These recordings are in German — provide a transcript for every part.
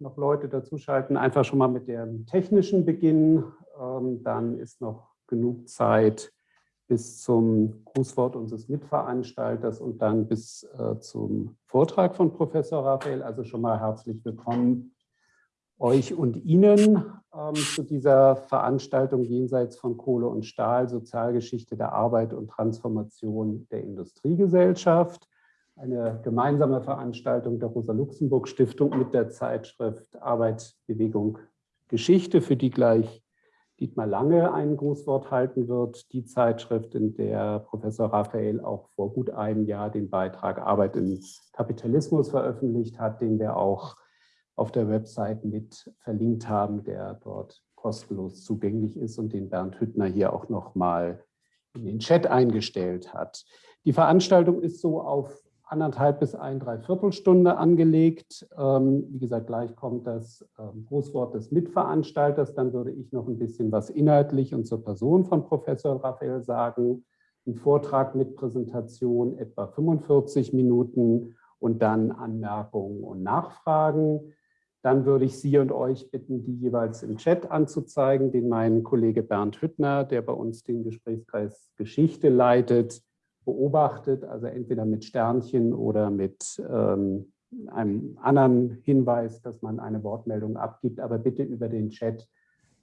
noch Leute dazuschalten, einfach schon mal mit dem technischen Beginn. Ähm, dann ist noch genug Zeit bis zum Grußwort unseres Mitveranstalters und dann bis äh, zum Vortrag von Professor Raphael. Also schon mal herzlich willkommen euch und Ihnen ähm, zu dieser Veranstaltung jenseits von Kohle und Stahl, Sozialgeschichte der Arbeit und Transformation der Industriegesellschaft. Eine gemeinsame Veranstaltung der Rosa-Luxemburg-Stiftung mit der Zeitschrift Arbeit, Bewegung, Geschichte, für die gleich Dietmar Lange ein Grußwort halten wird. Die Zeitschrift, in der Professor Raphael auch vor gut einem Jahr den Beitrag Arbeit im Kapitalismus veröffentlicht hat, den wir auch auf der Website mit verlinkt haben, der dort kostenlos zugänglich ist und den Bernd Hüttner hier auch noch mal in den Chat eingestellt hat. Die Veranstaltung ist so auf anderthalb bis ein Dreiviertelstunde angelegt. Ähm, wie gesagt, gleich kommt das ähm, Grußwort des Mitveranstalters. Dann würde ich noch ein bisschen was inhaltlich und zur Person von Professor Raphael sagen. Ein Vortrag mit Präsentation etwa 45 Minuten und dann Anmerkungen und Nachfragen. Dann würde ich Sie und euch bitten, die jeweils im Chat anzuzeigen, den mein Kollege Bernd Hüttner, der bei uns den Gesprächskreis Geschichte leitet, beobachtet, also entweder mit Sternchen oder mit ähm, einem anderen Hinweis, dass man eine Wortmeldung abgibt, aber bitte über den Chat,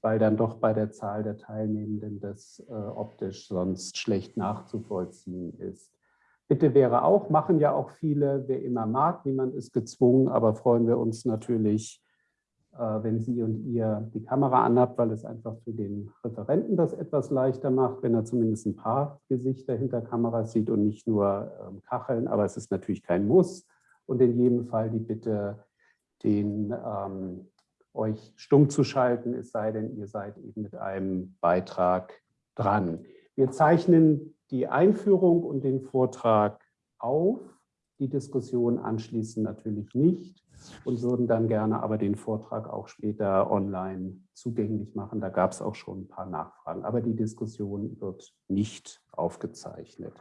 weil dann doch bei der Zahl der Teilnehmenden das äh, optisch sonst schlecht nachzuvollziehen ist. Bitte wäre auch, machen ja auch viele, wer immer mag, niemand ist gezwungen, aber freuen wir uns natürlich, wenn Sie und ihr die Kamera anhabt, weil es einfach für den Referenten das etwas leichter macht, wenn er zumindest ein paar Gesichter hinter Kameras sieht und nicht nur ähm, Kacheln, aber es ist natürlich kein Muss. Und in jedem Fall die Bitte, den ähm, euch stumm zu schalten, es sei denn, ihr seid eben mit einem Beitrag dran. Wir zeichnen die Einführung und den Vortrag auf, die Diskussion anschließend natürlich nicht und würden dann gerne aber den Vortrag auch später online zugänglich machen. Da gab es auch schon ein paar Nachfragen, aber die Diskussion wird nicht aufgezeichnet.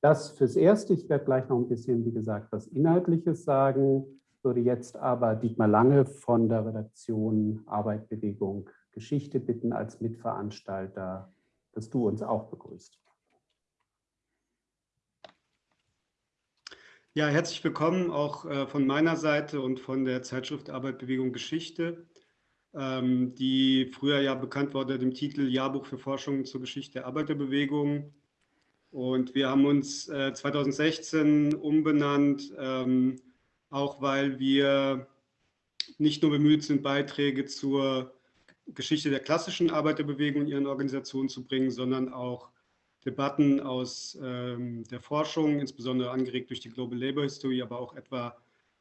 Das fürs Erste. Ich werde gleich noch ein bisschen, wie gesagt, was Inhaltliches sagen, würde jetzt aber Dietmar Lange von der Redaktion Arbeit, Bewegung, Geschichte bitten, als Mitveranstalter, dass du uns auch begrüßt. Ja, herzlich willkommen auch äh, von meiner Seite und von der Zeitschrift Arbeit, Bewegung, Geschichte, ähm, die früher ja bekannt unter dem Titel Jahrbuch für Forschung zur Geschichte der Arbeiterbewegung. Und wir haben uns äh, 2016 umbenannt, ähm, auch weil wir nicht nur bemüht sind, Beiträge zur Geschichte der klassischen Arbeiterbewegung und ihren Organisationen zu bringen, sondern auch Debatten aus ähm, der Forschung, insbesondere angeregt durch die Global Labor History, aber auch etwa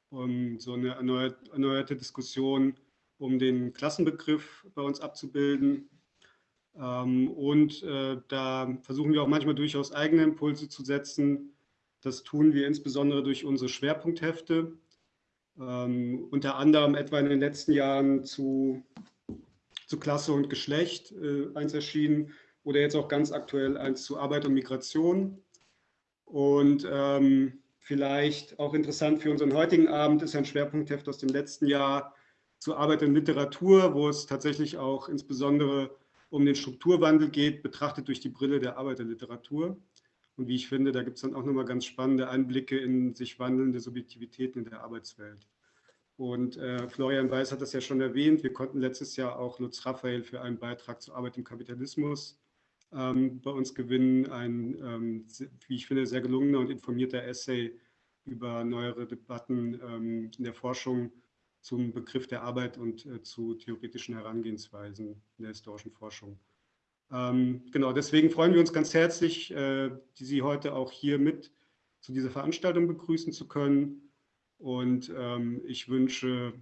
um so eine erneuert, erneuerte Diskussion um den Klassenbegriff bei uns abzubilden. Ähm, und äh, da versuchen wir auch manchmal durchaus eigene Impulse zu setzen. Das tun wir insbesondere durch unsere Schwerpunkthefte, ähm, unter anderem etwa in den letzten Jahren zu, zu Klasse und Geschlecht äh, eins erschienen, oder jetzt auch ganz aktuell eins zu Arbeit und Migration. Und ähm, vielleicht auch interessant für unseren heutigen Abend ist ein Schwerpunktheft aus dem letzten Jahr zu Arbeit und Literatur, wo es tatsächlich auch insbesondere um den Strukturwandel geht, betrachtet durch die Brille der Arbeiterliteratur. Und wie ich finde, da gibt es dann auch nochmal ganz spannende Einblicke in sich wandelnde Subjektivitäten in der Arbeitswelt. Und äh, Florian Weiß hat das ja schon erwähnt, wir konnten letztes Jahr auch Lutz Raphael für einen Beitrag zur Arbeit im Kapitalismus bei uns gewinnen. Ein, ähm, wie ich finde, sehr gelungener und informierter Essay über neuere Debatten ähm, in der Forschung zum Begriff der Arbeit und äh, zu theoretischen Herangehensweisen in der historischen Forschung. Ähm, genau, deswegen freuen wir uns ganz herzlich, äh, Sie heute auch hier mit zu dieser Veranstaltung begrüßen zu können. Und ähm, ich wünsche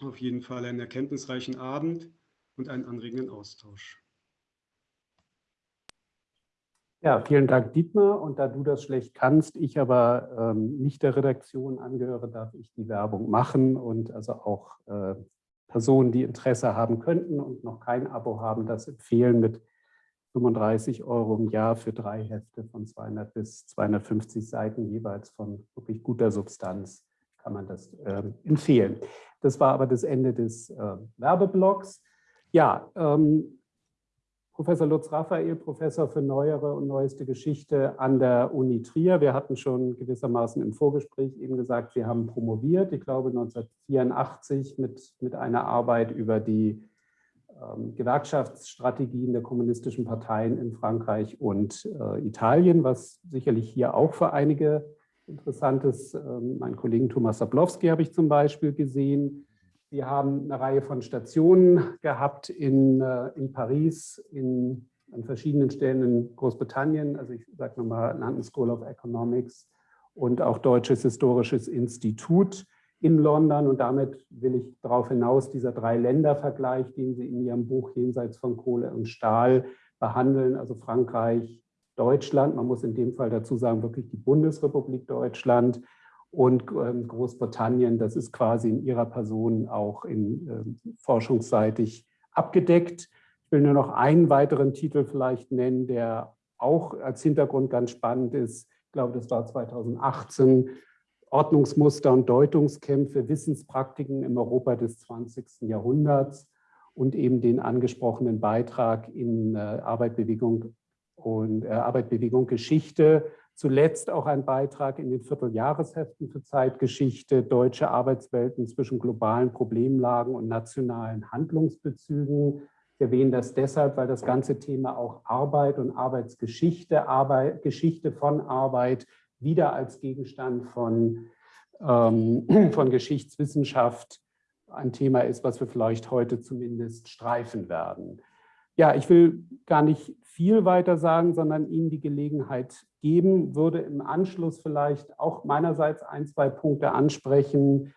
auf jeden Fall einen erkenntnisreichen Abend und einen anregenden Austausch. Ja, vielen Dank, Dietmar. Und da du das schlecht kannst, ich aber ähm, nicht der Redaktion angehöre, darf ich die Werbung machen und also auch äh, Personen, die Interesse haben könnten und noch kein Abo haben, das empfehlen mit 35 Euro im Jahr für drei Hefte von 200 bis 250 Seiten jeweils von wirklich guter Substanz kann man das äh, empfehlen. Das war aber das Ende des äh, Werbeblocks. Ja, ähm, Professor Lutz Raphael, Professor für neuere und neueste Geschichte an der Uni Trier. Wir hatten schon gewissermaßen im Vorgespräch eben gesagt, Sie haben promoviert, ich glaube 1984 mit, mit einer Arbeit über die ähm, Gewerkschaftsstrategien der kommunistischen Parteien in Frankreich und äh, Italien, was sicherlich hier auch für einige interessantes, äh, mein Kollegen Thomas Sablowski habe ich zum Beispiel gesehen. Sie haben eine Reihe von Stationen gehabt in, äh, in Paris, in, an verschiedenen Stellen in Großbritannien, also ich sage nochmal London School of Economics und auch Deutsches Historisches Institut in London. Und damit will ich darauf hinaus, dieser Drei-Länder-Vergleich, den Sie in Ihrem Buch Jenseits von Kohle und Stahl behandeln, also Frankreich, Deutschland, man muss in dem Fall dazu sagen, wirklich die Bundesrepublik Deutschland und ähm, Großbritannien, das ist quasi in ihrer Person auch in, äh, forschungsseitig abgedeckt. Ich will nur noch einen weiteren Titel vielleicht nennen, der auch als Hintergrund ganz spannend ist. Ich glaube, das war 2018, Ordnungsmuster und Deutungskämpfe, Wissenspraktiken im Europa des 20. Jahrhunderts und eben den angesprochenen Beitrag in äh, Arbeit, Bewegung und äh, Arbeit, Bewegung, Geschichte. Zuletzt auch ein Beitrag in den Vierteljahresheften für Zeitgeschichte, deutsche Arbeitswelten zwischen globalen Problemlagen und nationalen Handlungsbezügen. Ich erwähne das deshalb, weil das ganze Thema auch Arbeit und Arbeitsgeschichte, Arbeit, Geschichte von Arbeit wieder als Gegenstand von, ähm, von Geschichtswissenschaft ein Thema ist, was wir vielleicht heute zumindest streifen werden. Ja, ich will gar nicht viel weiter sagen, sondern Ihnen die Gelegenheit geben, würde im Anschluss vielleicht auch meinerseits ein, zwei Punkte ansprechen.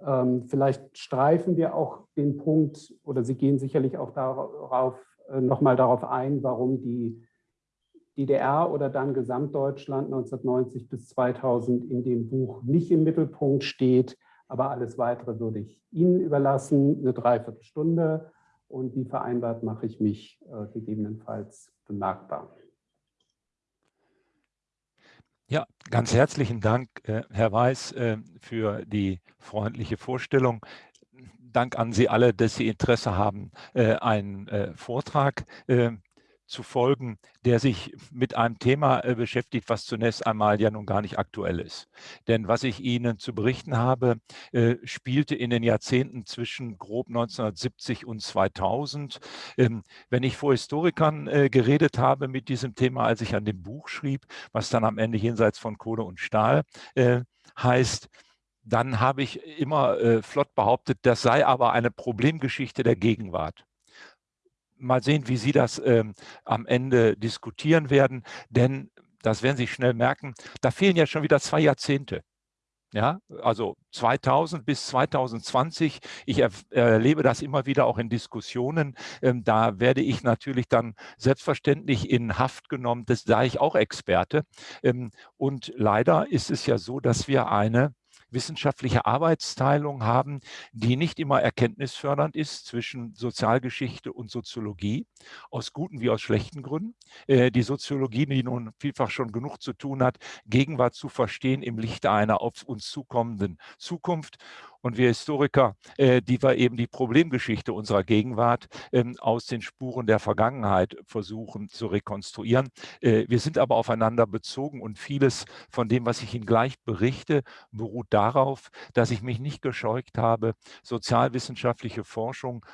Ähm, vielleicht streifen wir auch den Punkt, oder Sie gehen sicherlich auch darauf, äh, nochmal darauf ein, warum die DDR oder dann Gesamtdeutschland 1990 bis 2000 in dem Buch nicht im Mittelpunkt steht. Aber alles Weitere würde ich Ihnen überlassen, eine Dreiviertelstunde. Und wie vereinbart mache ich mich äh, gegebenenfalls bemerkbar. Ja, ganz herzlichen Dank, äh, Herr Weiß, äh, für die freundliche Vorstellung. Dank an Sie alle, dass Sie Interesse haben, einen Vortrag äh, zu folgen, der sich mit einem Thema äh, beschäftigt, was zunächst einmal ja nun gar nicht aktuell ist. Denn was ich Ihnen zu berichten habe, äh, spielte in den Jahrzehnten zwischen grob 1970 und 2000. Ähm, wenn ich vor Historikern äh, geredet habe mit diesem Thema, als ich an dem Buch schrieb, was dann am Ende jenseits von Kohle und Stahl heißt, dann habe ich immer flott behauptet, das sei aber eine Problemgeschichte der Gegenwart mal sehen, wie Sie das ähm, am Ende diskutieren werden, denn das werden Sie schnell merken, da fehlen ja schon wieder zwei Jahrzehnte. Ja, also 2000 bis 2020. Ich erlebe das immer wieder auch in Diskussionen. Ähm, da werde ich natürlich dann selbstverständlich in Haft genommen. Das da ich auch Experte. Ähm, und leider ist es ja so, dass wir eine wissenschaftliche Arbeitsteilung haben, die nicht immer erkenntnisfördernd ist zwischen Sozialgeschichte und Soziologie, aus guten wie aus schlechten Gründen. Äh, die Soziologie, die nun vielfach schon genug zu tun hat, Gegenwart zu verstehen im Lichte einer auf uns zukommenden Zukunft und wir Historiker, äh, die wir eben die Problemgeschichte unserer Gegenwart ähm, aus den Spuren der Vergangenheit versuchen zu rekonstruieren. Äh, wir sind aber aufeinander bezogen und vieles von dem, was ich Ihnen gleich berichte, beruht darauf, dass ich mich nicht gescheucht habe, sozialwissenschaftliche Forschung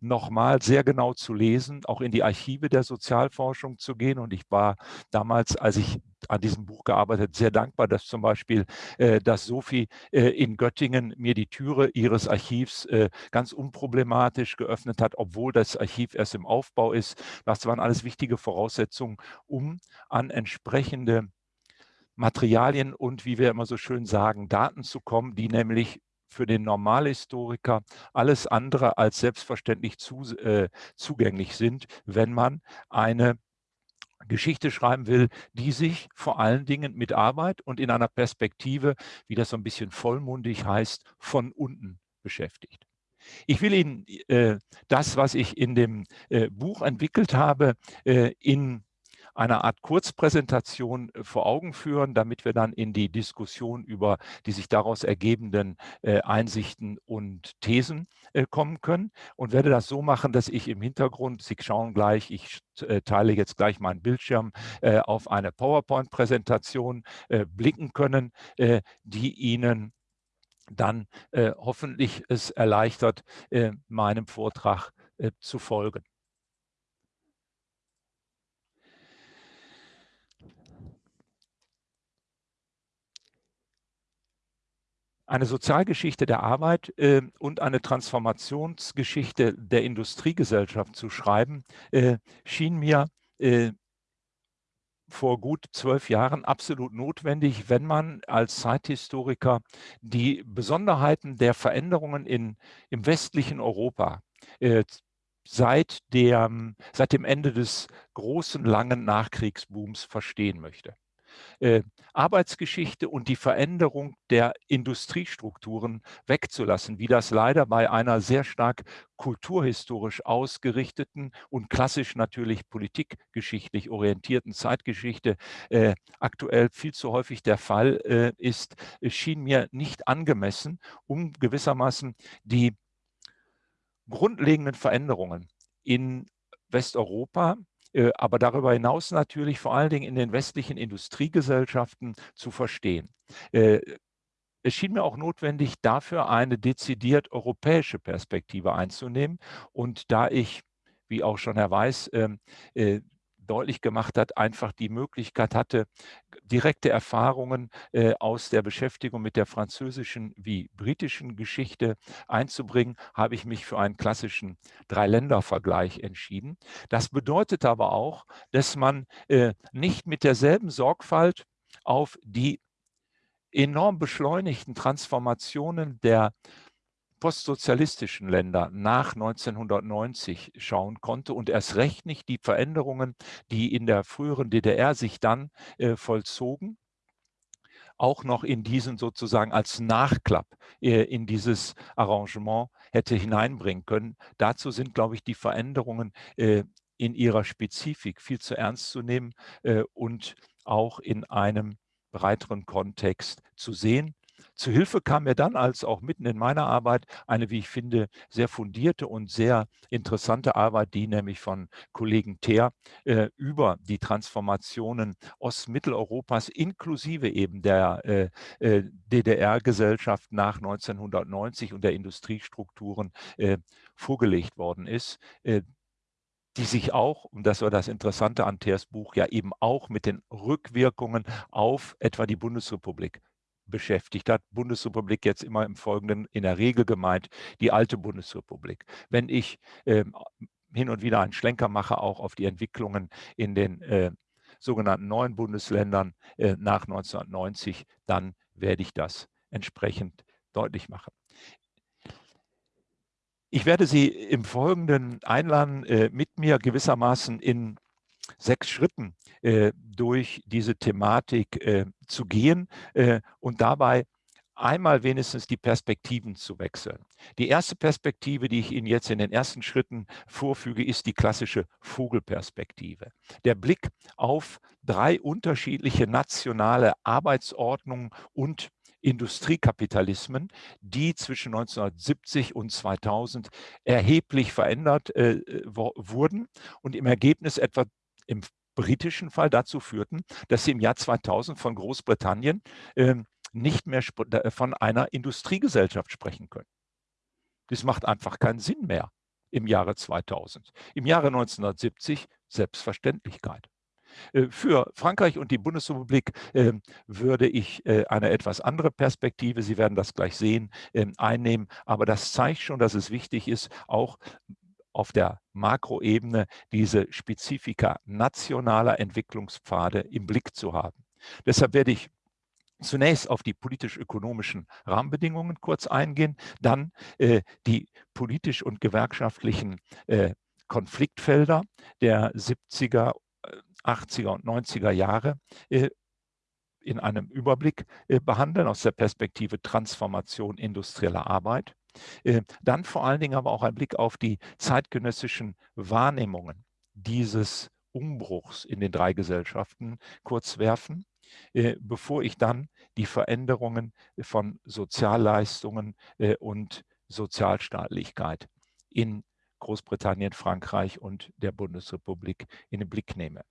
nochmal sehr genau zu lesen, auch in die Archive der Sozialforschung zu gehen. Und ich war damals, als ich an diesem Buch gearbeitet, sehr dankbar, dass zum Beispiel, äh, dass Sophie äh, in Göttingen mir die Türe ihres Archivs äh, ganz unproblematisch geöffnet hat, obwohl das Archiv erst im Aufbau ist. Das waren alles wichtige Voraussetzungen, um an entsprechende Materialien und, wie wir immer so schön sagen, Daten zu kommen, die nämlich für den Normalhistoriker alles andere als selbstverständlich zu, äh, zugänglich sind, wenn man eine Geschichte schreiben will, die sich vor allen Dingen mit Arbeit und in einer Perspektive, wie das so ein bisschen vollmundig heißt, von unten beschäftigt. Ich will Ihnen äh, das, was ich in dem äh, Buch entwickelt habe, äh, in eine Art Kurzpräsentation äh, vor Augen führen, damit wir dann in die Diskussion über die sich daraus ergebenden äh, Einsichten und Thesen äh, kommen können und werde das so machen, dass ich im Hintergrund, Sie schauen gleich, ich teile jetzt gleich meinen Bildschirm auf eine PowerPoint-Präsentation blicken können, die Ihnen dann hoffentlich es erleichtert, meinem Vortrag zu folgen. Eine Sozialgeschichte der Arbeit äh, und eine Transformationsgeschichte der Industriegesellschaft zu schreiben, äh, schien mir äh, vor gut zwölf Jahren absolut notwendig, wenn man als Zeithistoriker die Besonderheiten der Veränderungen in, im westlichen Europa äh, seit, der, seit dem Ende des großen, langen Nachkriegsbooms verstehen möchte äh, Arbeitsgeschichte und die Veränderung der Industriestrukturen wegzulassen, wie das leider bei einer sehr stark kulturhistorisch ausgerichteten und klassisch natürlich politikgeschichtlich orientierten Zeitgeschichte äh, aktuell viel zu häufig der Fall äh, ist, schien mir nicht angemessen, um gewissermaßen die grundlegenden Veränderungen in Westeuropa aber darüber hinaus natürlich vor allen Dingen in den westlichen Industriegesellschaften zu verstehen. Äh, es schien mir auch notwendig, dafür eine dezidiert europäische Perspektive einzunehmen. Und da ich, wie auch schon Herr Weiß, ähm, äh, deutlich gemacht hat, einfach die Möglichkeit hatte, direkte Erfahrungen äh, aus der Beschäftigung mit der französischen wie britischen Geschichte einzubringen, habe ich mich für einen klassischen Dreiländervergleich entschieden. Das bedeutet aber auch, dass man äh, nicht mit derselben Sorgfalt auf die enorm beschleunigten Transformationen der postsozialistischen Länder nach 1990 schauen konnte und erst recht nicht die Veränderungen, die in der früheren DDR sich dann äh, vollzogen, auch noch in diesen sozusagen als Nachklapp äh, in dieses Arrangement hätte hineinbringen können. Dazu sind, glaube ich, die Veränderungen äh, in ihrer Spezifik viel zu ernst zu nehmen äh, und auch in einem breiteren Kontext zu sehen. Zu Hilfe kam mir dann, als auch mitten in meiner Arbeit, eine, wie ich finde, sehr fundierte und sehr interessante Arbeit, die nämlich von Kollegen Teer äh, über die Transformationen Ostmitteleuropas inklusive eben der äh, äh, DDR-Gesellschaft nach 1990 und der Industriestrukturen äh, vorgelegt worden ist äh, die sich auch, und das war das Interessante an Teers Buch, ja eben auch mit den Rückwirkungen auf etwa die Bundesrepublik beschäftigt hat. Bundesrepublik jetzt immer im Folgenden in der Regel gemeint, die alte Bundesrepublik. Wenn ich äh, hin und wieder einen Schlenker mache, auch auf die Entwicklungen in den äh, sogenannten neuen Bundesländern äh, nach 1990, dann werde ich das entsprechend deutlich machen. Ich werde Sie im Folgenden einladen, äh, mit mir gewissermaßen in sechs Schritten äh, durch diese Thematik äh, zu gehen äh, und dabei einmal wenigstens die Perspektiven zu wechseln. Die erste Perspektive, die ich Ihnen jetzt in den ersten Schritten vorfüge, ist die klassische Vogelperspektive. Der Blick auf drei unterschiedliche nationale Arbeitsordnungen und Industriekapitalismen, die zwischen 1970 und 2000 erheblich verändert äh, wurden und im Ergebnis etwa im britischen Fall dazu führten, dass sie im Jahr 2000 von Großbritannien äh, nicht mehr von einer Industriegesellschaft sprechen können. Das macht einfach keinen Sinn mehr im Jahre 2000. Im Jahre 1970 Selbstverständlichkeit. Äh, für Frankreich und die Bundesrepublik äh, würde ich äh, eine etwas andere Perspektive, Sie werden das gleich sehen, ähm, einnehmen. Aber das zeigt schon, dass es wichtig ist, auch auf der Makroebene diese Spezifika nationaler Entwicklungspfade im Blick zu haben. Deshalb werde ich zunächst auf die politisch-ökonomischen Rahmenbedingungen kurz eingehen, dann äh, die politisch- und gewerkschaftlichen äh, Konfliktfelder der 70er, 80er äh, und 90er Jahre äh, in einem Überblick äh, behandeln aus der Perspektive Transformation industrieller Arbeit. Äh, dann vor allen Dingen aber auch ein Blick auf die zeitgenössischen Wahrnehmungen dieses Umbruchs in den drei Gesellschaften kurz werfen, äh, bevor ich dann die Veränderungen von Sozialleistungen äh, und Sozialstaatlichkeit in Großbritannien, Frankreich und der Bundesrepublik in den Blick nehme.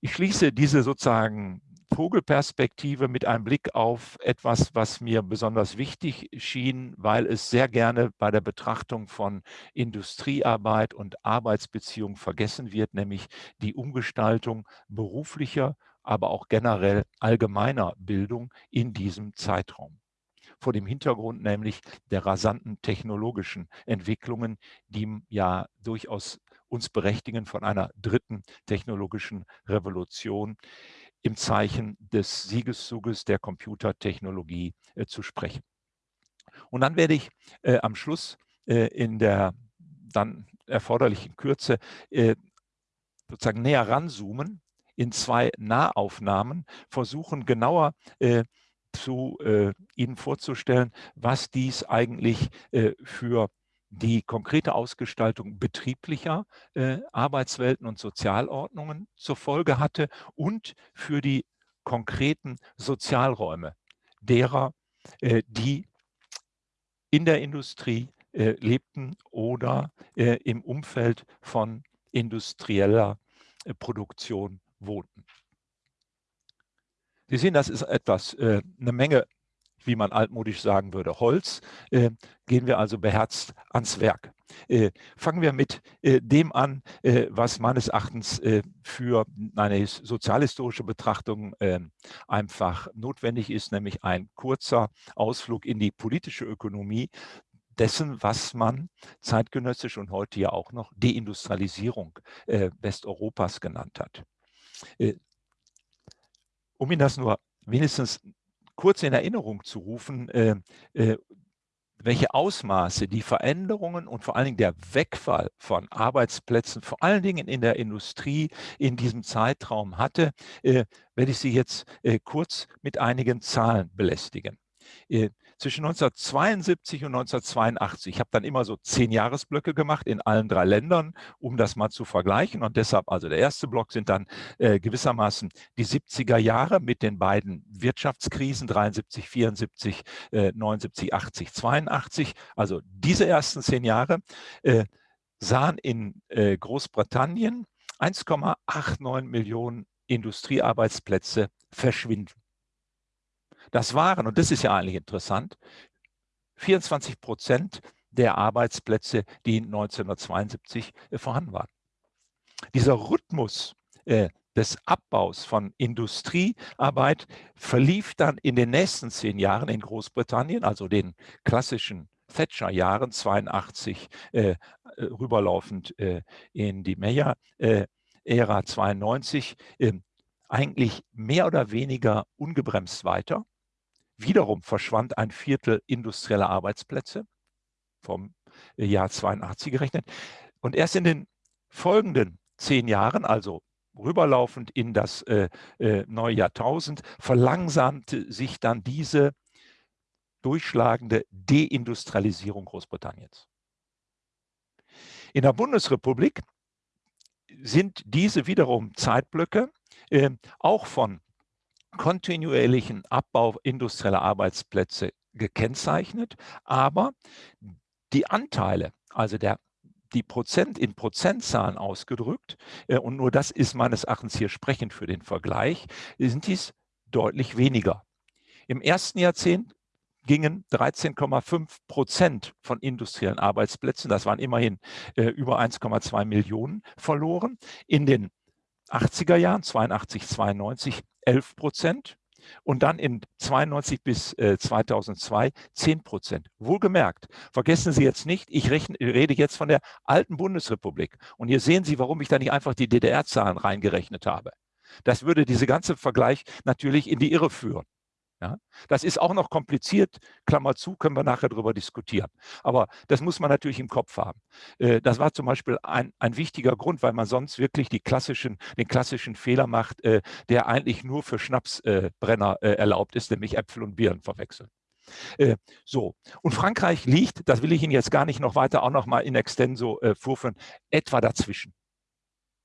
Ich schließe diese sozusagen Vogelperspektive mit einem Blick auf etwas, was mir besonders wichtig schien, weil es sehr gerne bei der Betrachtung von Industriearbeit und Arbeitsbeziehungen vergessen wird, nämlich die Umgestaltung beruflicher, aber auch generell allgemeiner Bildung in diesem Zeitraum. Vor dem Hintergrund nämlich der rasanten technologischen Entwicklungen, die ja durchaus uns berechtigen, von einer dritten technologischen Revolution im Zeichen des Siegeszuges der Computertechnologie äh, zu sprechen. Und dann werde ich äh, am Schluss äh, in der dann erforderlichen Kürze äh, sozusagen näher ranzoomen, in zwei Nahaufnahmen versuchen genauer äh, zu äh, Ihnen vorzustellen, was dies eigentlich für die konkrete Ausgestaltung betrieblicher äh, Arbeitswelten und Sozialordnungen zur Folge hatte und für die konkreten Sozialräume derer, äh, die in der Industrie äh, lebten oder äh, im Umfeld von industrieller äh, Produktion wohnten. Sie sehen, das ist etwas, äh, eine Menge wie man altmodisch sagen würde, Holz, äh, gehen wir also beherzt ans Werk. Äh, fangen wir mit äh, dem an, äh, was meines Erachtens äh, für eine sozialhistorische Betrachtung ähm, einfach notwendig ist, nämlich ein kurzer Ausflug in die politische Ökonomie dessen, was man zeitgenössisch und heute ja auch noch Deindustrialisierung äh, Westeuropas genannt hat. um Ihnen das nur wenigstens kurz in Erinnerung zu rufen, äh, äh, welche Ausmaße die Veränderungen und vor allen Dingen der Wegfall von Arbeitsplätzen, vor allen Dingen in der Industrie in diesem Zeitraum hatte, äh, werde ich Sie jetzt kurz mit einigen Zahlen belästigen. Zwischen 1972 und 1982. Ich habe dann immer so zehn Jahresblöcke gemacht in allen drei Ländern, um das mal zu vergleichen. Und deshalb, also der erste Block sind dann äh, gewissermaßen die 70er Jahre mit den beiden Wirtschaftskrisen 73, 74, äh, 79, 80, 82. Also diese ersten zehn Jahre äh, sahen in äh, Großbritannien 1,89 Millionen Industriearbeitsplätze verschwinden. Das waren, und das ist ja eigentlich interessant, 24 Prozent der Arbeitsplätze, die 1972 äh, vorhanden waren. Dieser Rhythmus äh, des Abbaus von Industriearbeit verlief dann in den nächsten zehn Jahren in Großbritannien, also den klassischen Thatcher-Jahren, 82 äh, rüberlaufend in die Meyer-Ära äh, 92, ähm, eigentlich mehr oder weniger ungebremst weiter. Wiederum verschwand ein Viertel industrieller Arbeitsplätze vom Jahr 82 gerechnet. Und erst in den folgenden zehn Jahren, also rüberlaufend in das äh, äh, neue Jahrtausend, verlangsamte sich dann diese durchschlagende Deindustrialisierung Großbritanniens. In der Bundesrepublik sind diese wiederum Zeitblöcke äh, auch von kontinuierlichen Abbau industrieller Arbeitsplätze gekennzeichnet, aber die Anteile, also der, die Prozent in Prozentzahlen ausgedrückt, äh, und nur das ist meines Erachtens hier sprechend für den Vergleich, sind dies deutlich weniger. Im ersten Jahrzehnt gingen 13,5 Prozent von industriellen Arbeitsplätzen, das waren immerhin äh, über 1,2 Millionen, verloren. In den 80er Jahren, 82, 92, 11 Prozent und dann in 92 bis äh, 2002 10 Prozent. Wohlgemerkt, vergessen Sie jetzt nicht, ich rechne, rede jetzt von der alten Bundesrepublik. Und hier sehen Sie, warum ich da nicht einfach die DDR-Zahlen reingerechnet habe. Das würde diese ganze Vergleich natürlich in die Irre führen. Ja, das ist auch noch kompliziert, Klammer zu, können wir nachher darüber diskutieren. Aber das muss man natürlich im Kopf haben. Äh, das war zum Beispiel ein, ein wichtiger Grund, weil man sonst wirklich klassischen, den klassischen Fehler macht, äh, der eigentlich nur für Schnapsbrenner äh, erlaubt ist, nämlich Äpfel und Birnen verwechseln. So, und Frankreich liegt, das will ich Ihnen jetzt gar nicht noch weiter auch noch mal in extenso vorführen, etwa dazwischen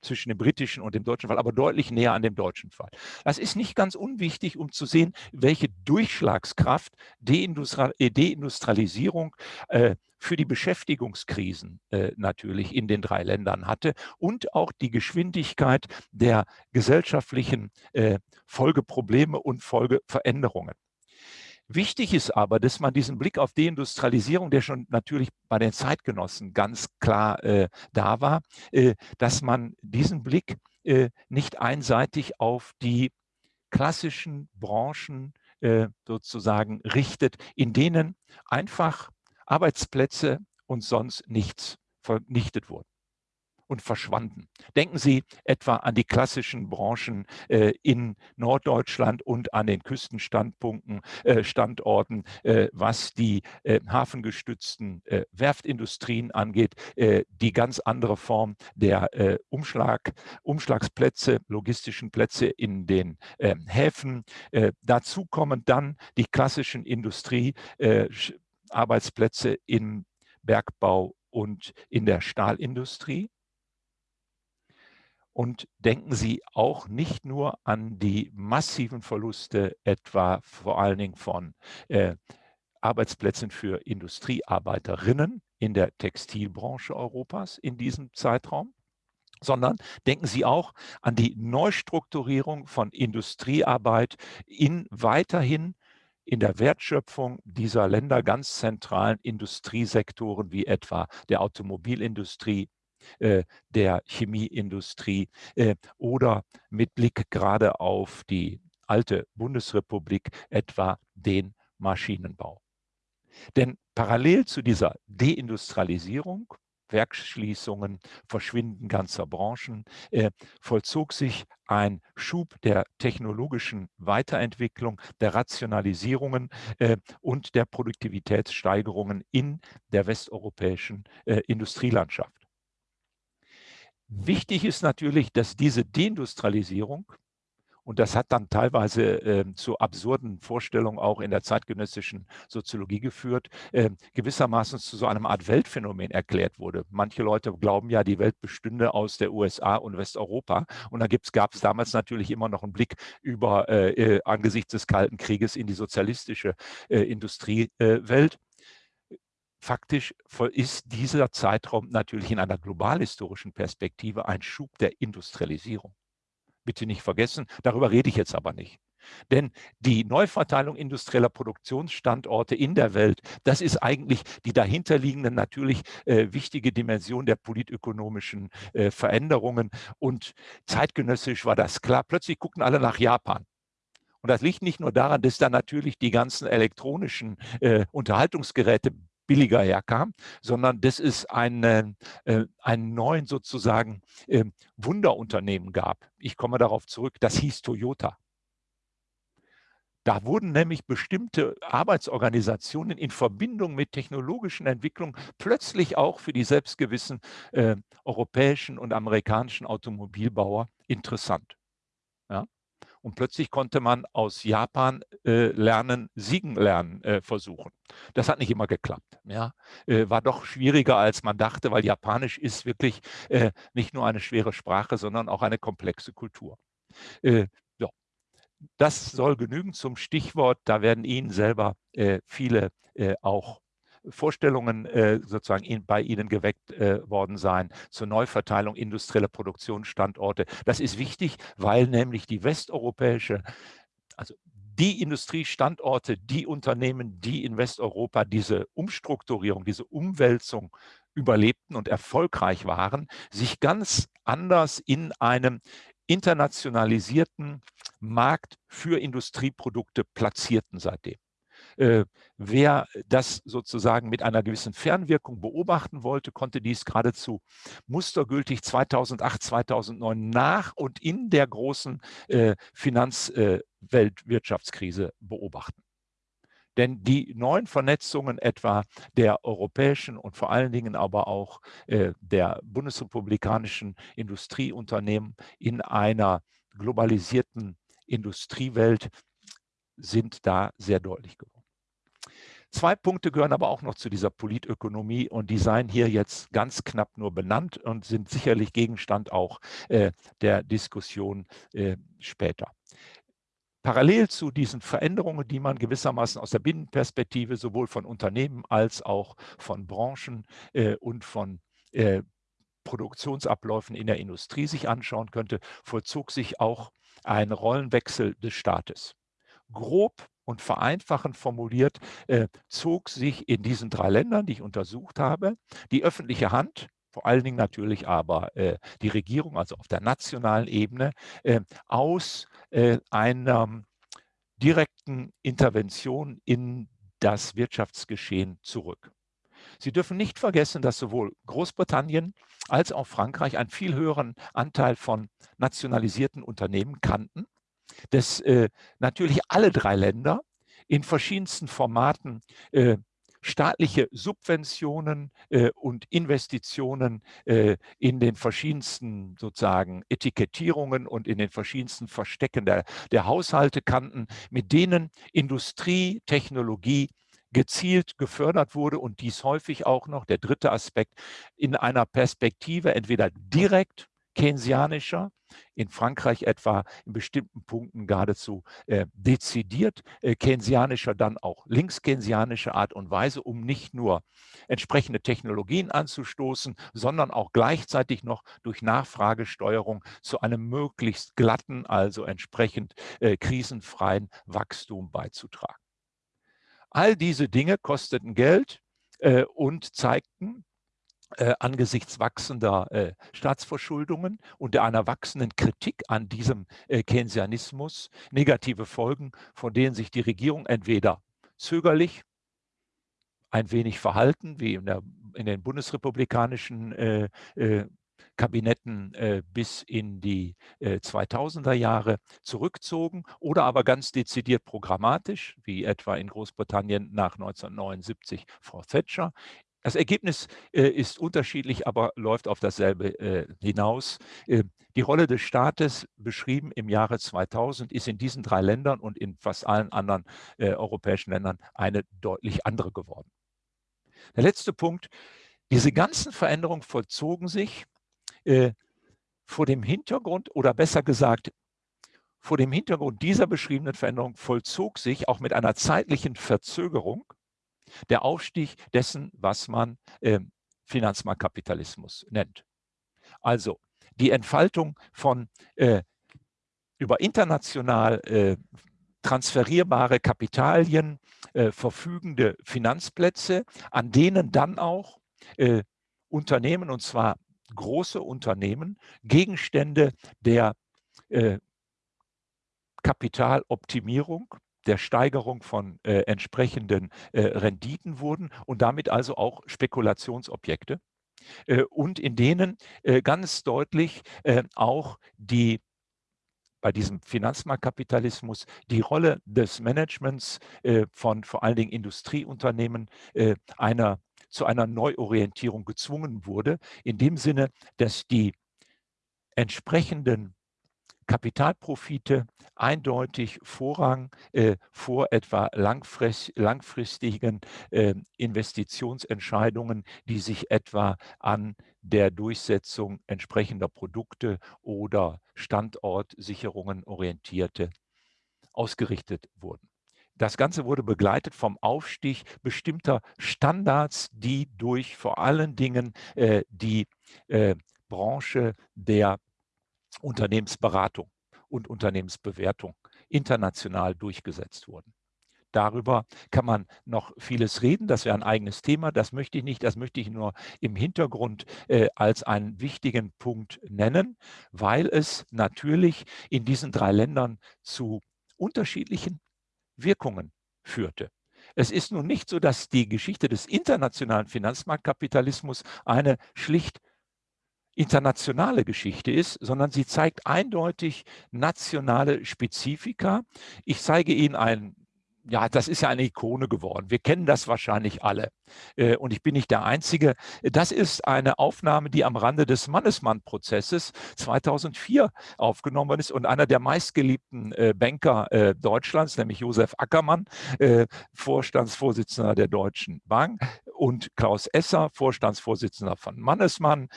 zwischen dem britischen und dem deutschen Fall, aber deutlich näher an dem deutschen Fall. Das ist nicht ganz unwichtig, um zu sehen, welche Durchschlagskraft Deindustrialisierung äh, für die Beschäftigungskrisen äh, natürlich in den drei Ländern hatte und auch die Geschwindigkeit der gesellschaftlichen äh, Folgeprobleme und Folgeveränderungen. Wichtig ist aber, dass man diesen Blick auf Deindustrialisierung, der schon natürlich bei den Zeitgenossen ganz klar äh, da war, äh, dass man diesen Blick äh, nicht einseitig auf die klassischen Branchen äh, sozusagen richtet, in denen einfach Arbeitsplätze und sonst nichts vernichtet wurden und verschwanden. Denken Sie etwa an die klassischen Branchen äh, in Norddeutschland und an den Küstenstandpunkten, äh, Standorten, äh, was die äh, hafengestützten äh, Werftindustrien angeht, äh, die ganz andere Form der Umschlag, Umschlagsplätze, logistischen Plätze in den ähm, Häfen. dazu kommen dann die klassischen Industriearbeitsplätze im Bergbau und in der Stahlindustrie. Und denken Sie auch nicht nur an die massiven Verluste, etwa vor allen Dingen von äh, Arbeitsplätzen für Industriearbeiterinnen in der Textilbranche Europas in diesem Zeitraum, sondern denken Sie auch an die Neustrukturierung von Industriearbeit in weiterhin in der Wertschöpfung dieser Länder ganz zentralen Industriesektoren wie etwa der Automobilindustrie, der Chemieindustrie äh, oder mit Blick gerade auf die alte Bundesrepublik etwa den Maschinenbau. Denn parallel zu dieser Deindustrialisierung Werksschließungen, Verschwinden ganzer Branchen, äh, vollzog sich ein Schub der technologischen Weiterentwicklung, der Rationalisierungen äh, und der Produktivitätssteigerungen in der westeuropäischen äh, Industrielandschaft. Wichtig ist natürlich, dass diese Deindustrialisierung, und das hat dann teilweise äh, zu absurden Vorstellungen auch in der zeitgenössischen Soziologie geführt, äh, gewissermaßen zu so einer Art Weltphänomen erklärt wurde. Manche Leute glauben ja, die Welt bestünde aus der USA und Westeuropa. Und dann gab es damals natürlich immer noch einen Blick über äh, äh, angesichts des Kalten Krieges in die sozialistische äh, Industriewelt. Faktisch ist dieser Zeitraum natürlich in einer globalhistorischen Perspektive ein Schub der Industrialisierung. Bitte nicht vergessen, darüber rede ich jetzt aber nicht. Denn die Neuverteilung industrieller Produktionsstandorte in der Welt, das ist eigentlich die dahinterliegende natürlich äh, wichtige Dimension der politökonomischen äh, Veränderungen. Und zeitgenössisch war das klar. Plötzlich guckten alle nach Japan. Und das liegt nicht nur daran, dass da natürlich die ganzen elektronischen äh, Unterhaltungsgeräte billiger herkam, sondern dass es einen, äh, einen neuen sozusagen äh, Wunderunternehmen gab. Ich komme darauf zurück, das hieß Toyota. Da wurden nämlich bestimmte Arbeitsorganisationen in Verbindung mit technologischen Entwicklungen plötzlich auch für die selbstgewissen äh, europäischen und amerikanischen Automobilbauer interessant. Und plötzlich konnte man aus Japan äh, lernen, Siegen lernen äh, versuchen. Das hat nicht immer geklappt. Ja? Äh, war doch schwieriger, als man dachte, weil Japanisch ist wirklich äh, nicht nur eine schwere Sprache, sondern auch eine komplexe Kultur. Äh, ja. Das soll genügen zum Stichwort. Da werden Ihnen selber äh, viele auch Vorstellungen äh, sozusagen in, bei Ihnen geweckt äh, worden sein zur Neuverteilung industrieller Produktionsstandorte. Das ist wichtig, weil nämlich die westeuropäische, also die Industriestandorte, die Unternehmen, die in Westeuropa diese Umstrukturierung, diese Umwälzung überlebten und erfolgreich waren, sich ganz anders in einem internationalisierten Markt für Industrieprodukte platzierten seitdem. Äh, wer das sozusagen mit einer gewissen Fernwirkung beobachten wollte, konnte dies geradezu mustergültig 2008, 2009 nach und in der großen äh, Finanzweltwirtschaftskrise äh, beobachten. Denn die neuen Vernetzungen etwa der europäischen und vor allen Dingen aber auch äh, der bundesrepublikanischen Industrieunternehmen in einer globalisierten Industriewelt sind da sehr deutlich geworden. Zwei Punkte gehören aber auch noch zu dieser Politökonomie und die seien hier jetzt ganz knapp nur benannt und sind sicherlich Gegenstand auch äh, der Diskussion äh, später. Parallel zu diesen Veränderungen, die man gewissermaßen aus der Binnenperspektive sowohl von Unternehmen als auch von Branchen äh, und von äh, Produktionsabläufen in der Industrie sich anschauen könnte, vollzog sich auch ein Rollenwechsel des Staates. Grob und vereinfachend formuliert, äh, zog sich in diesen drei Ländern, die ich untersucht habe, die öffentliche Hand, vor allen Dingen natürlich aber äh, die Regierung, also auf der nationalen Ebene, äh, aus äh, einer direkten Intervention in das Wirtschaftsgeschehen zurück. Sie dürfen nicht vergessen, dass sowohl Großbritannien als auch Frankreich einen viel höheren Anteil von nationalisierten Unternehmen kannten dass äh, natürlich alle drei Länder in verschiedensten Formaten äh, staatliche Subventionen äh, und Investitionen äh, in den verschiedensten sozusagen Etikettierungen und in den verschiedensten Verstecken der, der Haushalte kannten, mit denen Industrie, Technologie gezielt gefördert wurde und dies häufig auch noch, der dritte Aspekt, in einer Perspektive entweder direkt keynesianischer, in Frankreich etwa in bestimmten Punkten geradezu äh, dezidiert äh, keynesianischer, dann auch linkskeynesianischer Art und Weise, um nicht nur entsprechende Technologien anzustoßen, sondern auch gleichzeitig noch durch Nachfragesteuerung zu einem möglichst glatten, also entsprechend äh, krisenfreien Wachstum beizutragen. All diese Dinge kosteten Geld äh, und zeigten, äh, angesichts wachsender äh, Staatsverschuldungen und einer wachsenden Kritik an diesem äh, Keynesianismus negative Folgen, von denen sich die Regierung entweder zögerlich, ein wenig verhalten, wie in, der, in den bundesrepublikanischen äh, äh, Kabinetten äh, bis in die 2000er Jahre zurückzogen oder aber ganz dezidiert programmatisch, wie etwa in Großbritannien nach 1979 Frau Thatcher, das Ergebnis äh, ist unterschiedlich, aber läuft auf dasselbe äh, hinaus. Äh, die Rolle des Staates, beschrieben im Jahre 2000, ist in diesen drei Ländern und in fast allen anderen äh, europäischen Ländern eine deutlich andere geworden. Der letzte Punkt, diese ganzen Veränderungen vollzogen sich äh, vor dem Hintergrund oder besser gesagt, vor dem Hintergrund dieser beschriebenen Veränderung vollzog sich auch mit einer zeitlichen Verzögerung der Aufstieg dessen, was man äh, Finanzmarktkapitalismus nennt. Also die Entfaltung von äh, über international äh, transferierbare Kapitalien äh, verfügende Finanzplätze, an denen dann auch äh, Unternehmen, und zwar große Unternehmen, Gegenstände der äh, Kapitaloptimierung der Steigerung von äh, entsprechenden äh, Renditen wurden und damit also auch Spekulationsobjekte äh, und in denen äh, ganz deutlich äh, auch die bei diesem Finanzmarktkapitalismus die Rolle des Managements äh, von vor allen Dingen Industrieunternehmen einer, zu einer Neuorientierung gezwungen wurde, in dem Sinne, dass die entsprechenden Kapitalprofite eindeutig Vorrang äh, vor etwa langfrist, langfristigen äh, Investitionsentscheidungen, die sich etwa an der Durchsetzung entsprechender Produkte oder Standortsicherungen orientierte, ausgerichtet wurden. Das Ganze wurde begleitet vom Aufstieg bestimmter Standards, die durch vor allen Dingen äh, die äh, Branche der Unternehmensberatung und Unternehmensbewertung international durchgesetzt wurden. Darüber kann man noch vieles reden. Das wäre ein eigenes Thema. Das möchte ich nicht. Das möchte ich nur im Hintergrund äh, als einen wichtigen Punkt nennen, weil es natürlich in diesen drei Ländern zu unterschiedlichen Wirkungen führte. Es ist nun nicht so, dass die Geschichte des internationalen Finanzmarktkapitalismus eine schlicht internationale Geschichte ist, sondern sie zeigt eindeutig nationale Spezifika. Ich zeige Ihnen ein ja, das ist ja eine Ikone geworden. Wir kennen das wahrscheinlich alle. Äh, und ich bin nicht der Einzige. Das ist eine Aufnahme, die am Rande des Mannesmann-Prozesses 2004 aufgenommen worden ist und einer der meistgeliebten äh, Banker äh, Deutschlands, nämlich Josef Ackermann, Vorstandsvorsitzender der Deutschen Bank und Klaus Esser, Vorstandsvorsitzender von Mannesmann,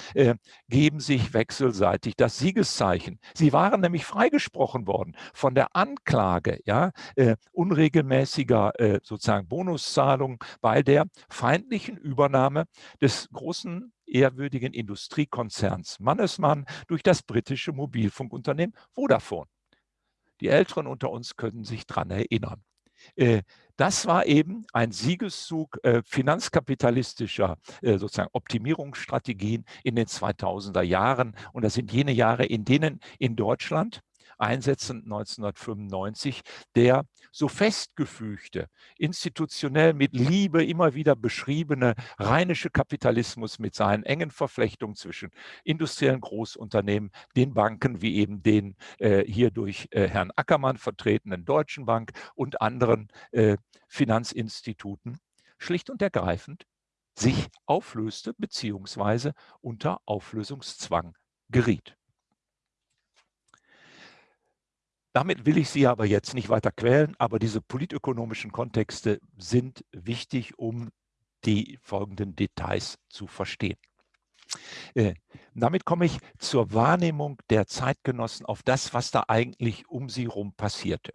geben sich wechselseitig das Siegeszeichen. Sie waren nämlich freigesprochen worden von der Anklage, ja, unregelmäßig regelmäßiger äh, sozusagen Bonuszahlung bei der feindlichen Übernahme des großen ehrwürdigen Industriekonzerns Mannesmann durch das britische Mobilfunkunternehmen Vodafone. Die Älteren unter uns können sich daran erinnern. Äh, das war eben ein Siegeszug äh, finanzkapitalistischer äh, sozusagen Optimierungsstrategien in den 2000er Jahren. Und das sind jene Jahre, in denen in Deutschland Einsätzen 1995 der so festgefügte, institutionell mit Liebe immer wieder beschriebene rheinische Kapitalismus mit seinen engen Verflechtungen zwischen industriellen Großunternehmen, den Banken wie eben den äh, hier durch äh, Herrn Ackermann vertretenen Deutschen Bank und anderen äh, Finanzinstituten schlicht und ergreifend sich auflöste beziehungsweise unter Auflösungszwang geriet. Damit will ich Sie aber jetzt nicht weiter quälen, aber diese politökonomischen Kontexte sind wichtig, um die folgenden Details zu verstehen. Äh, damit komme ich zur Wahrnehmung der Zeitgenossen auf das, was da eigentlich um sie herum passierte.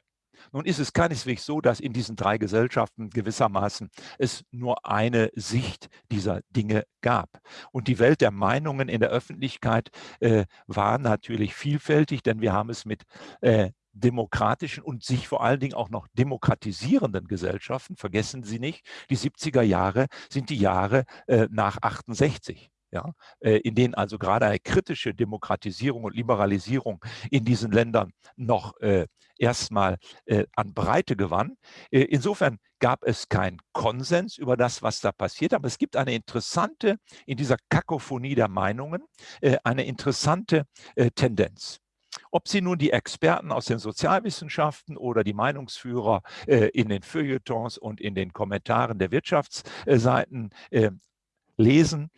Nun ist es keineswegs so, dass in diesen drei Gesellschaften gewissermaßen es nur eine Sicht dieser Dinge gab. Und die Welt der Meinungen in der Öffentlichkeit äh, war natürlich vielfältig, denn wir haben es mit äh, demokratischen und sich vor allen Dingen auch noch demokratisierenden Gesellschaften, vergessen Sie nicht, die 70er Jahre sind die Jahre äh, nach 68. Ja, äh, in denen also gerade eine kritische Demokratisierung und Liberalisierung in diesen Ländern noch äh, erstmal äh, an Breite gewann. Äh, insofern gab es keinen Konsens über das, was da passiert, aber es gibt eine interessante, in dieser Kakophonie der Meinungen, äh, eine interessante Tendenz. Ob Sie nun die Experten aus den Sozialwissenschaften oder die Meinungsführer äh, in den Feuilletons und in den Kommentaren der Wirtschaftsseiten äh, lesen,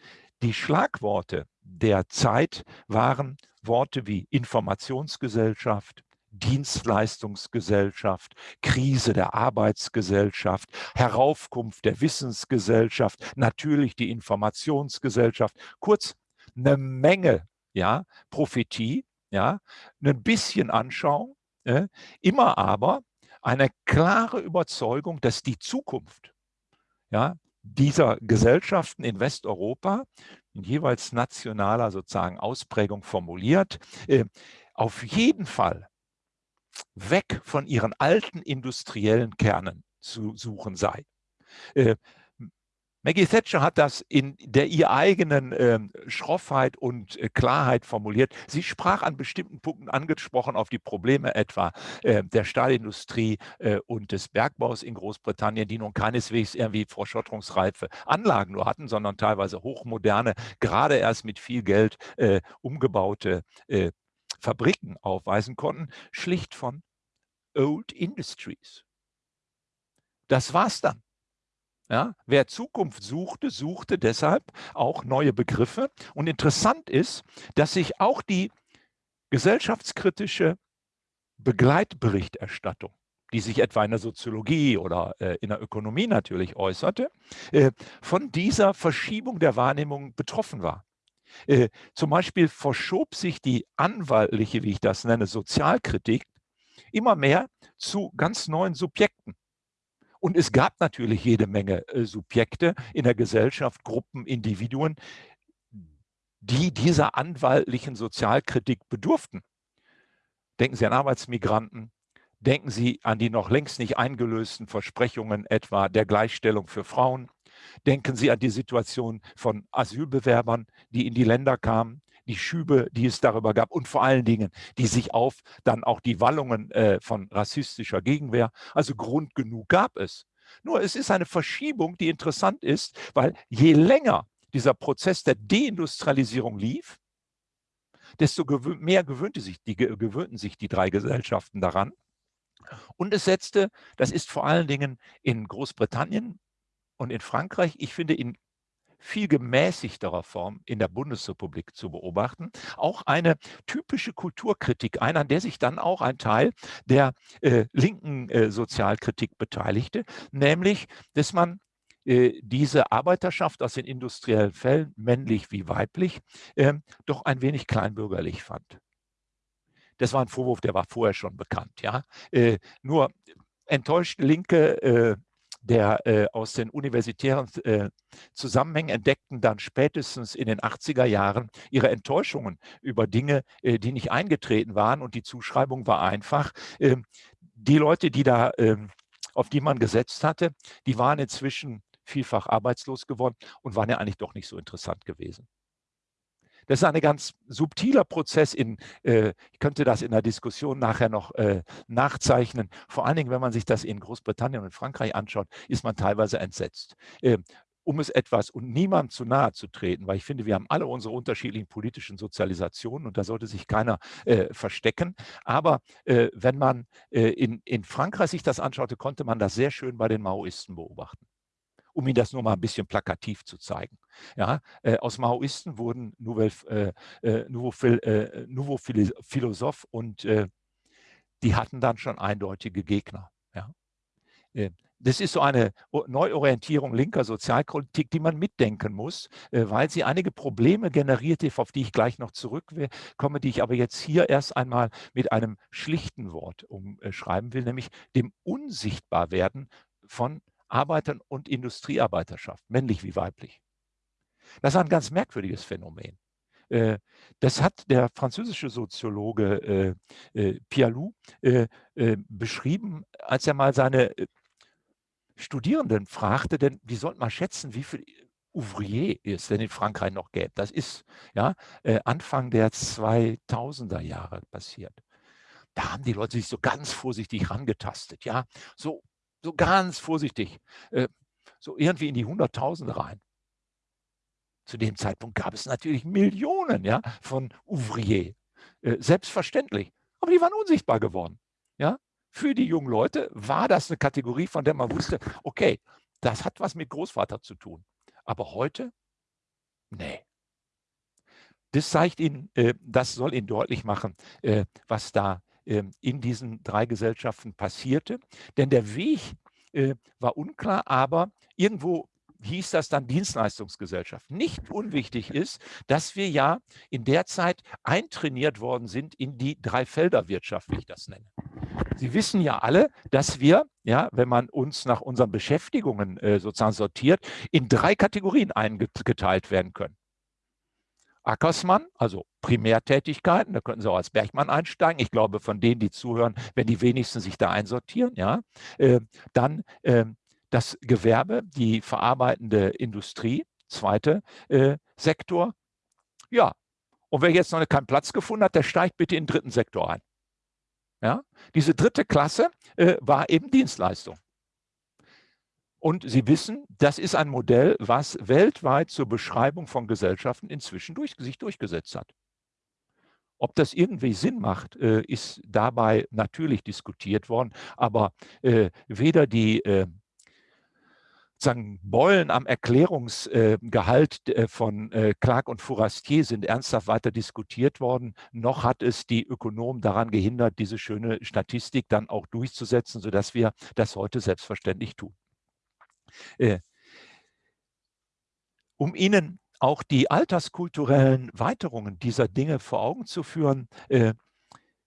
die Schlagworte der Zeit waren Worte wie Informationsgesellschaft, Dienstleistungsgesellschaft, Krise der Arbeitsgesellschaft, Heraufkunft der Wissensgesellschaft, natürlich die Informationsgesellschaft. Kurz, eine Menge ja, Prophetie, ja, ein bisschen Anschauung, äh, immer aber eine klare Überzeugung, dass die Zukunft ja, dieser Gesellschaften in Westeuropa, in jeweils nationaler sozusagen Ausprägung formuliert, äh, auf jeden Fall weg von ihren alten industriellen Kernen zu suchen sei. Äh, Maggie Thatcher hat das in der ihr eigenen äh, Schroffheit und äh, Klarheit formuliert. Sie sprach an bestimmten Punkten angesprochen auf die Probleme etwa äh, der Stahlindustrie äh, und des Bergbaus in Großbritannien, die nun keineswegs irgendwie vorschotterungsreife Anlagen nur hatten, sondern teilweise hochmoderne, gerade erst mit viel Geld äh, umgebaute äh, Fabriken aufweisen konnten, schlicht von Old Industries. Das war's dann. Ja, wer Zukunft suchte, suchte deshalb auch neue Begriffe. Und interessant ist, dass sich auch die gesellschaftskritische Begleitberichterstattung, die sich etwa in der Soziologie oder äh, in der Ökonomie natürlich äußerte, äh, von dieser Verschiebung der Wahrnehmung betroffen war. Äh, zum Beispiel verschob sich die anwaltliche, wie ich das nenne, Sozialkritik immer mehr zu ganz neuen Subjekten. Und es gab natürlich jede Menge äh, Subjekte in der Gesellschaft, Gruppen, Individuen, die dieser anwaltlichen Sozialkritik bedurften. Denken Sie an Arbeitsmigranten, denken Sie an die noch längst nicht eingelösten Versprechungen etwa der Gleichstellung für Frauen, denken Sie an die Situation von Asylbewerbern, die in die Länder kamen, die Schübe, die es darüber gab und vor allen Dingen die sich auf dann auch die Wallungen äh, von rassistischer Gegenwehr. Also Grund genug gab es. Nur es ist eine Verschiebung, die interessant ist, weil je länger dieser Prozess der Deindustrialisierung lief, desto gewö mehr gewöhnte sich die, gewöhnten sich die drei Gesellschaften daran. Und es setzte, das ist vor allen Dingen in Großbritannien und in Frankreich, ich finde in viel gemäßigterer Form in der Bundesrepublik zu beobachten. Auch eine typische Kulturkritik ein, an der sich dann auch ein Teil der äh, linken äh, Sozialkritik beteiligte, nämlich, dass man äh, diese Arbeiterschaft aus den industriellen Fällen, männlich wie weiblich, ähm, doch ein wenig kleinbürgerlich fand. Das war ein Vorwurf, der war vorher schon bekannt. Ja? Äh, nur enttäuschte Linke äh, der äh, aus den universitären äh, Zusammenhängen entdeckten dann spätestens in den 80er Jahren ihre Enttäuschungen über Dinge, äh, die nicht eingetreten waren. Und die Zuschreibung war einfach, ähm, die Leute, die da, ähm, auf die man gesetzt hatte, die waren inzwischen vielfach arbeitslos geworden und waren ja eigentlich doch nicht so interessant gewesen. Das ist ein ganz subtiler Prozess. In, äh, ich könnte das in der Diskussion nachher noch äh, nachzeichnen. Vor allen Dingen, wenn man sich das in Großbritannien und Frankreich anschaut, ist man teilweise entsetzt. Äh, um es etwas und niemandem zu nahe zu treten, weil ich finde, wir haben alle unsere unterschiedlichen politischen Sozialisationen und da sollte sich keiner äh, verstecken. Aber äh, wenn man äh, in, in Frankreich sich das anschaute, konnte man das sehr schön bei den Maoisten beobachten um Ihnen das nur mal ein bisschen plakativ zu zeigen. Ja, äh, aus Maoisten wurden Nouveau, äh, äh, Nouveau, äh, Nouveau Philosoph und äh, die hatten dann schon eindeutige Gegner. Ja. Äh, das ist so eine Neuorientierung linker Sozialpolitik, die man mitdenken muss, weil sie einige Probleme generierte, auf die ich gleich noch zurückkomme, die ich aber jetzt hier erst einmal mit einem schlichten Wort umschreiben will, nämlich dem Unsichtbarwerden von Arbeitern und Industriearbeiterschaft, männlich wie weiblich. Das ist ein ganz merkwürdiges Phänomen. Äh, das hat der französische Soziologe äh, äh, Pialou beschrieben, als er mal seine Studierenden fragte, denn wie sollte man schätzen, wie viel Ouvrier es denn in Frankreich noch gäbe. Das ist ja Anfang der 2000er Jahre passiert. Da haben die Leute sich so ganz vorsichtig rangetastet, ja, so so ganz vorsichtig, äh, so irgendwie in die Hunderttausende rein. Zu dem Zeitpunkt gab es natürlich Millionen ja, von Ouvriers, äh, selbstverständlich. Aber die waren unsichtbar geworden. Ja? Für die jungen Leute war das eine Kategorie, von der man wusste, okay, das hat was mit Großvater zu tun. Aber heute, nee. Das zeigt Ihnen, äh, das soll Ihnen deutlich machen, äh, was da in diesen drei Gesellschaften passierte. Denn der Weg äh, war unklar, aber irgendwo hieß das dann Dienstleistungsgesellschaft. Nicht unwichtig ist, dass wir ja in der Zeit eintrainiert worden sind in die Dreifelderwirtschaft, wie ich das nenne. Sie wissen ja alle, dass wir, ja, wenn man uns nach unseren Beschäftigungen äh, sozusagen sortiert, in drei Kategorien eingeteilt werden können. Ackersmann, also Primärtätigkeiten, da könnten Sie auch als Bergmann einsteigen. Ich glaube, von denen, die zuhören, wenn die wenigsten sich da einsortieren. Ja. Äh, dann äh, das Gewerbe, die verarbeitende Industrie, zweite äh, Sektor. Ja, und wer jetzt noch keinen Platz gefunden hat, der steigt bitte in den dritten Sektor ein. Ja. Diese dritte Klasse äh, war eben Dienstleistung. Und Sie wissen, das ist ein Modell, was weltweit zur Beschreibung von Gesellschaften inzwischen durch, sich durchgesetzt hat. Ob das irgendwie Sinn macht, äh, ist dabei natürlich diskutiert worden, aber äh, weder die äh, sagen, Beulen am Erklärungsgehalt von Clark und Fourastier sind ernsthaft weiter diskutiert worden, noch hat es die Ökonomen daran gehindert, diese schöne Statistik dann auch durchzusetzen, sodass wir das heute selbstverständlich tun. Äh, um Ihnen auch die alterskulturellen Weiterungen dieser Dinge vor Augen zu führen, äh,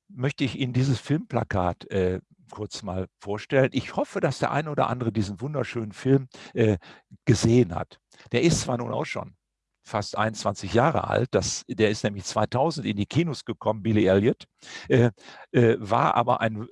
möchte ich Ihnen dieses Filmplakat äh, kurz mal vorstellen. Ich hoffe, dass der eine oder andere diesen wunderschönen Film äh, gesehen hat. Der ist zwar nun auch schon fast 21 Jahre alt, das, der ist nämlich 2000 in die Kinos gekommen, Billy Elliot, äh, äh, war aber ein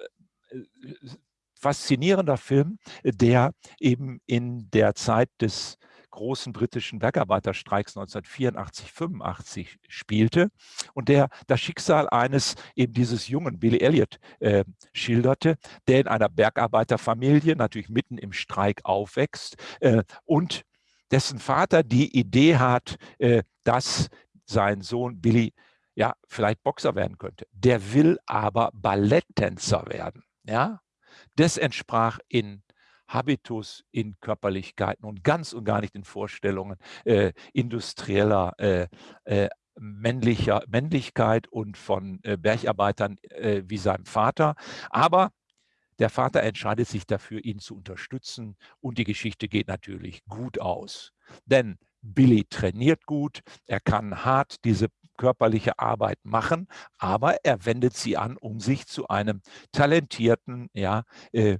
faszinierender Film, der eben in der Zeit des großen britischen Bergarbeiterstreiks 1984, 85 spielte und der das Schicksal eines eben dieses jungen Billy Elliot äh, schilderte, der in einer Bergarbeiterfamilie natürlich mitten im Streik aufwächst äh, und dessen Vater die Idee hat, äh, dass sein Sohn Billy ja vielleicht Boxer werden könnte. Der will aber Balletttänzer werden. Ja, Das entsprach in Habitus, in Körperlichkeiten und ganz und gar nicht in Vorstellungen äh, industrieller äh, äh, männlicher Männlichkeit und von äh, Bergarbeitern äh, wie seinem Vater. Aber der Vater entscheidet sich dafür, ihn zu unterstützen und die Geschichte geht natürlich gut aus. Denn Billy trainiert gut, er kann hart diese körperliche Arbeit machen, aber er wendet sie an, um sich zu einem talentierten ja, äh,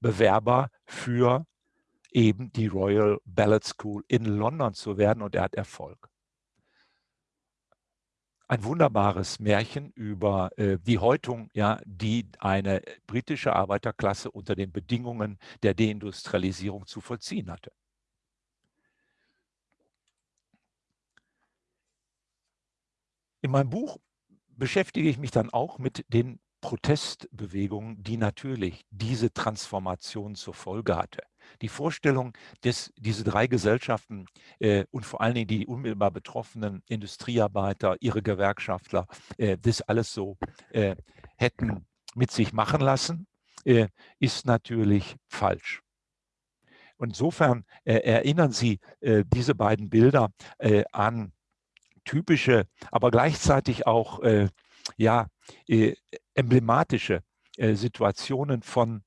Bewerber für eben die Royal Ballet School in London zu werden und er hat Erfolg ein wunderbares Märchen über äh, die Häutung, ja, die eine britische Arbeiterklasse unter den Bedingungen der Deindustrialisierung zu vollziehen hatte. In meinem Buch beschäftige ich mich dann auch mit den Protestbewegungen, die natürlich diese Transformation zur Folge hatte. Die Vorstellung, dass diese drei Gesellschaften äh, und vor allen Dingen die unmittelbar betroffenen Industriearbeiter, ihre Gewerkschaftler, äh, das alles so äh, hätten mit sich machen lassen, äh, ist natürlich falsch. Insofern äh, erinnern Sie äh, diese beiden Bilder an typische, aber gleichzeitig auch ja, emblematische Situationen von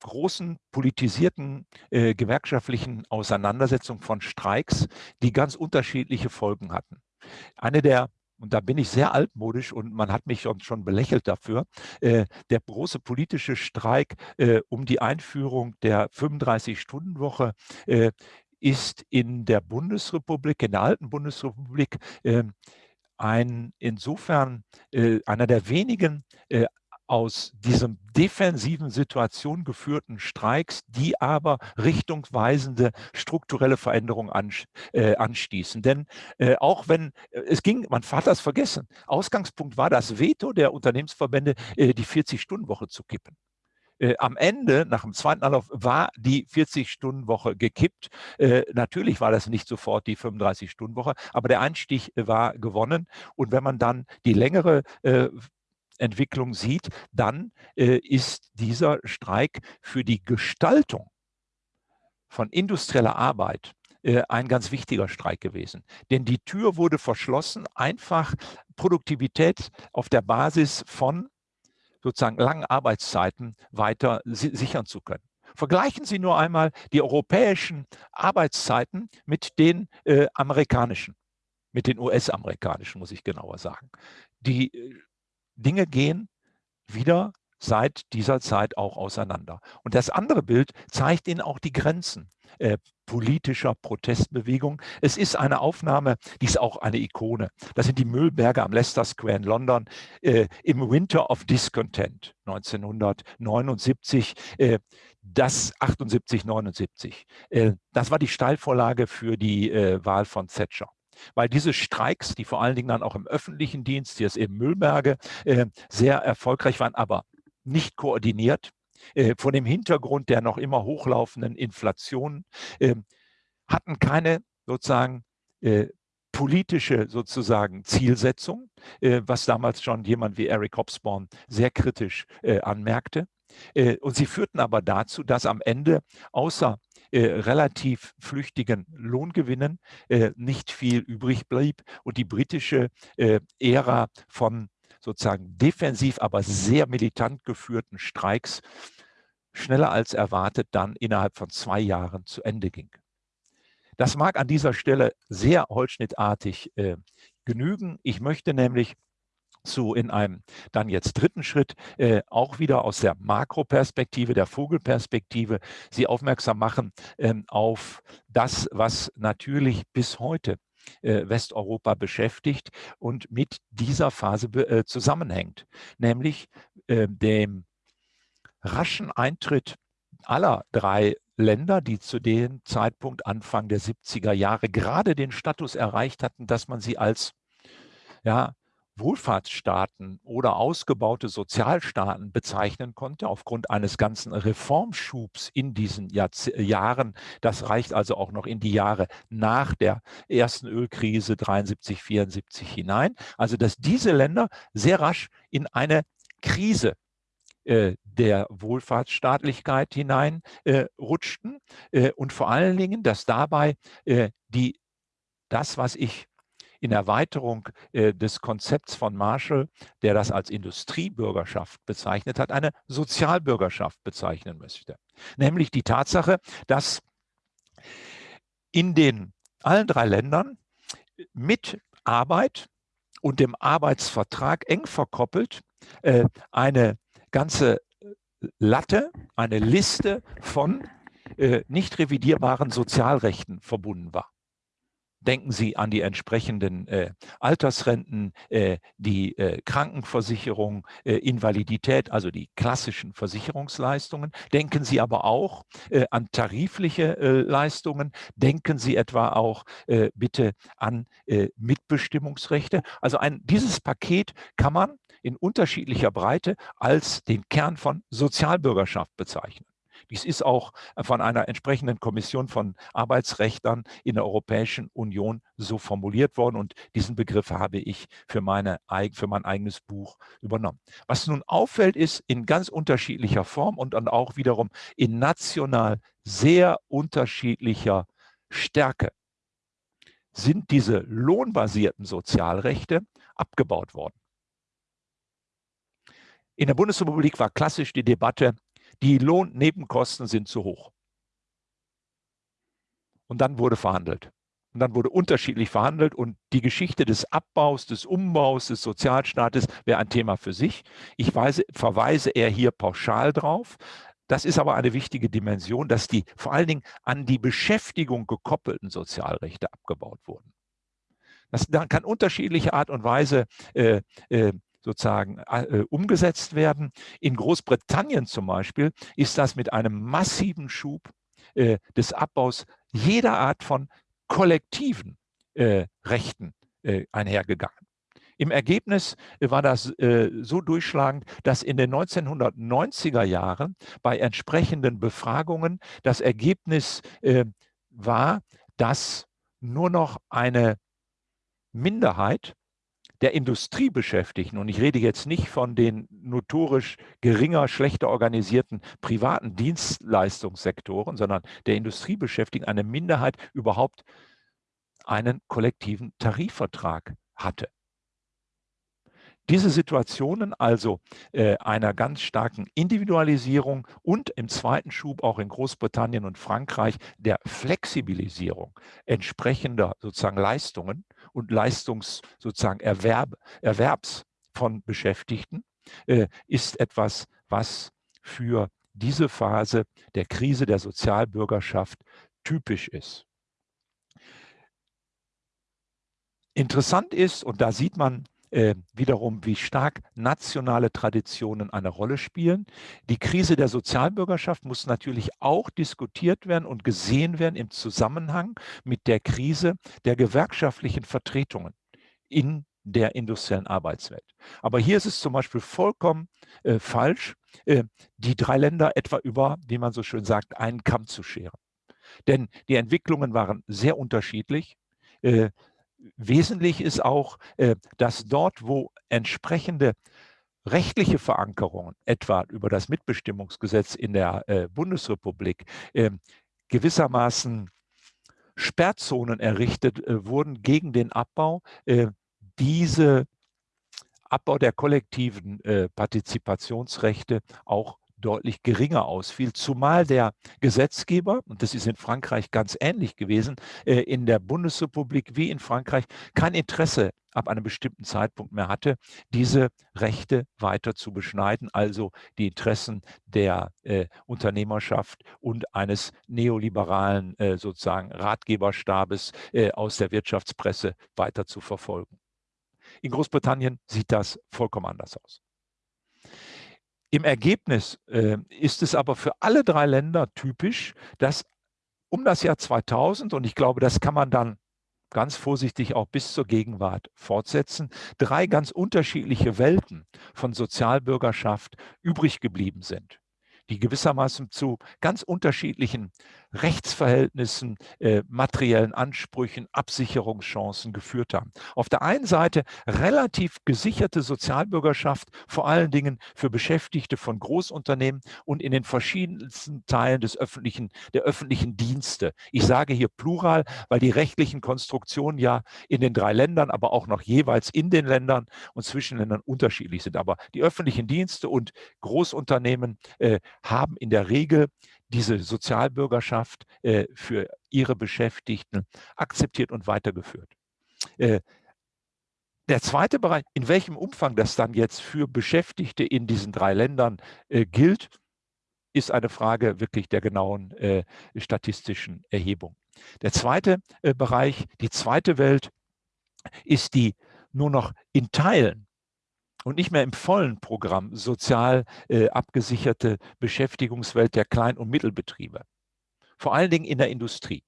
großen politisierten äh, gewerkschaftlichen Auseinandersetzungen von Streiks, die ganz unterschiedliche Folgen hatten. Eine der und da bin ich sehr altmodisch und man hat mich schon belächelt dafür, äh, der große politische Streik äh, um die Einführung der 35-Stunden-Woche äh, ist in der Bundesrepublik, in der alten Bundesrepublik, ähm, ein insofern äh, einer der wenigen äh, aus diesem defensiven Situation geführten Streiks, die aber richtungsweisende strukturelle Veränderungen äh, anstießen. Denn äh, auch wenn äh, es ging, man hat das vergessen, Ausgangspunkt war das Veto der Unternehmensverbände, die 40-Stunden-Woche zu kippen. Äh, am Ende, nach dem zweiten Anlauf, war die 40-Stunden-Woche gekippt. Äh, natürlich war das nicht sofort die 35-Stunden-Woche, aber der Einstieg war gewonnen. Und wenn man dann die längere äh, Entwicklung sieht, dann äh, ist dieser Streik für die Gestaltung von industrieller Arbeit äh, ein ganz wichtiger Streik gewesen. Denn die Tür wurde verschlossen, einfach Produktivität auf der Basis von sozusagen langen Arbeitszeiten weiter si sichern zu können. Vergleichen Sie nur einmal die europäischen Arbeitszeiten mit den äh, amerikanischen, mit den US-amerikanischen, muss ich genauer sagen. Die äh, Dinge gehen wieder seit dieser Zeit auch auseinander. Und das andere Bild zeigt Ihnen auch die Grenzen äh, politischer Protestbewegung. Es ist eine Aufnahme, die ist auch eine Ikone. Das sind die Müllberge am Leicester Square in London äh, im Winter of Discontent 1979. Äh, das 78, 79. Äh, das war die Steilvorlage für die äh, Wahl von Thatcher weil diese Streiks, die vor allen Dingen dann auch im öffentlichen Dienst, hier ist eben Müllberge, äh, sehr erfolgreich waren, aber nicht koordiniert, äh, vor dem Hintergrund der noch immer hochlaufenden Inflation, äh, hatten keine sozusagen äh, politische sozusagen Zielsetzung, äh, was damals schon jemand wie Eric Hobsbawm sehr kritisch anmerkte. und sie führten aber dazu, dass am Ende außer äh, relativ flüchtigen Lohngewinnen äh, nicht viel übrig blieb und die britische äh, Ära von sozusagen defensiv, aber sehr militant geführten Streiks schneller als erwartet dann innerhalb von zwei Jahren zu Ende ging. Das mag an dieser Stelle sehr holzschnittartig äh, genügen. Ich möchte nämlich zu in einem dann jetzt dritten Schritt äh, auch wieder aus der Makroperspektive, der Vogelperspektive, Sie aufmerksam machen ähm, auf das, was natürlich bis heute Westeuropa beschäftigt und mit dieser Phase äh, zusammenhängt, nämlich äh, dem raschen Eintritt aller drei Länder, die zu dem Zeitpunkt Anfang der 70er Jahre gerade den Status erreicht hatten, dass man sie als ja, Wohlfahrtsstaaten oder ausgebaute Sozialstaaten bezeichnen konnte, aufgrund eines ganzen Reformschubs in diesen Jahrze Jahren. Das reicht also auch noch in die Jahre nach der ersten Ölkrise 73, 74 hinein. Also dass diese Länder sehr rasch in eine Krise äh, der Wohlfahrtsstaatlichkeit hineinrutschten äh, und vor allen Dingen, dass dabei die, das, was ich in Erweiterung des Konzepts von Marshall, der das als Industriebürgerschaft bezeichnet hat, eine Sozialbürgerschaft bezeichnen möchte. Nämlich die Tatsache, dass in den allen drei Ländern mit Arbeit und dem Arbeitsvertrag eng verkoppelt eine ganze Latte, eine Liste von äh, nicht revidierbaren Sozialrechten verbunden war. Denken Sie an die entsprechenden äh, Altersrenten, äh, die äh, Krankenversicherung, äh, Invalidität, also die klassischen Versicherungsleistungen. Denken Sie aber auch äh, an tarifliche äh, Leistungen. Denken Sie etwa auch bitte an Mitbestimmungsrechte. Also ein, dieses Paket kann man in unterschiedlicher Breite als den Kern von Sozialbürgerschaft bezeichnen. Dies ist auch von einer entsprechenden Kommission von Arbeitsrechtern in der Europäischen Union so formuliert worden und diesen Begriff habe ich für, meine, für mein eigenes Buch übernommen. Was nun auffällt, ist in ganz unterschiedlicher Form und dann auch wiederum in national sehr unterschiedlicher Stärke sind diese lohnbasierten Sozialrechte abgebaut worden. In der Bundesrepublik war klassisch die Debatte, die Lohnnebenkosten sind zu hoch. Und dann wurde verhandelt. Und dann wurde unterschiedlich verhandelt und die Geschichte des Abbaus, des Umbaus des Sozialstaates wäre ein Thema für sich. Ich weise, verweise eher hier pauschal drauf. Das ist aber eine wichtige Dimension, dass die vor allen Dingen an die Beschäftigung gekoppelten Sozialrechte abgebaut wurden. Das kann unterschiedliche Art und Weise äh, äh, sozusagen äh, umgesetzt werden. In Großbritannien zum Beispiel ist das mit einem massiven Schub äh, des Abbaus jeder Art von kollektiven äh, Rechten äh, einhergegangen. Im Ergebnis äh, war das äh, so durchschlagend, dass in den 1990er Jahren bei entsprechenden Befragungen das Ergebnis war, dass nur noch eine Minderheit der Industriebeschäftigten, und ich rede jetzt nicht von den notorisch geringer, schlechter organisierten privaten Dienstleistungssektoren, sondern der Industriebeschäftigten, eine Minderheit überhaupt einen kollektiven Tarifvertrag hatte. Diese Situationen also äh, einer ganz starken Individualisierung und im zweiten Schub auch in Großbritannien und Frankreich der Flexibilisierung entsprechender sozusagen Leistungen und Leistungs sozusagen Erwerb, Erwerbs von Beschäftigten äh, ist etwas, was für diese Phase der Krise der Sozialbürgerschaft typisch ist. Interessant ist, und da sieht man äh, wiederum, wie stark nationale Traditionen eine Rolle spielen. Die Krise der Sozialbürgerschaft muss natürlich auch diskutiert werden und gesehen werden im Zusammenhang mit der Krise der gewerkschaftlichen Vertretungen in der industriellen Arbeitswelt. Aber hier ist es zum Beispiel vollkommen äh, falsch, äh, die drei Länder etwa über, wie man so schön sagt, einen Kamm zu scheren. Denn die Entwicklungen waren sehr unterschiedlich. Äh, wesentlich ist auch, äh, dass dort, wo entsprechende rechtliche Verankerungen, etwa über das Mitbestimmungsgesetz in der äh, Bundesrepublik, ähm, gewissermaßen Sperrzonen errichtet äh, wurden gegen den Abbau, diese Abbau der kollektiven Partizipationsrechte auch deutlich geringer ausfiel, zumal der Gesetzgeber, und das ist in Frankreich ganz ähnlich gewesen, äh, in der Bundesrepublik wie in Frankreich kein Interesse ab einem bestimmten Zeitpunkt mehr hatte, diese Rechte weiter zu beschneiden, also die Interessen der äh, Unternehmerschaft und eines neoliberalen äh, sozusagen Ratgeberstabes äh, aus der Wirtschaftspresse weiter zu verfolgen. In Großbritannien sieht das vollkommen anders aus. Im Ergebnis äh, ist es aber für alle drei Länder typisch, dass um das Jahr 2000, und ich glaube, das kann man dann ganz vorsichtig auch bis zur Gegenwart fortsetzen, drei ganz unterschiedliche Welten von Sozialbürgerschaft übrig geblieben sind, die gewissermaßen zu ganz unterschiedlichen Rechtsverhältnissen, äh, materiellen Ansprüchen, Absicherungschancen geführt haben. Auf der einen Seite relativ gesicherte Sozialbürgerschaft, vor allen Dingen für Beschäftigte von Großunternehmen und in den verschiedensten Teilen des öffentlichen, der öffentlichen Dienste. Ich sage hier Plural, weil die rechtlichen Konstruktionen ja in den drei Ländern, aber auch noch jeweils in den Ländern und zwischen Ländern unterschiedlich sind. Aber die öffentlichen Dienste und Großunternehmen äh, haben in der Regel diese Sozialbürgerschaft äh, für ihre Beschäftigten akzeptiert und weitergeführt. Äh, der zweite Bereich, in welchem Umfang das dann jetzt für Beschäftigte in diesen drei Ländern äh, gilt, ist eine Frage wirklich der genauen äh, statistischen Erhebung. Der zweite äh, Bereich, die zweite Welt, ist die nur noch in Teilen und nicht mehr im vollen Programm sozial äh, abgesicherte Beschäftigungswelt der Klein- und Mittelbetriebe. Vor allen Dingen in der Industrie.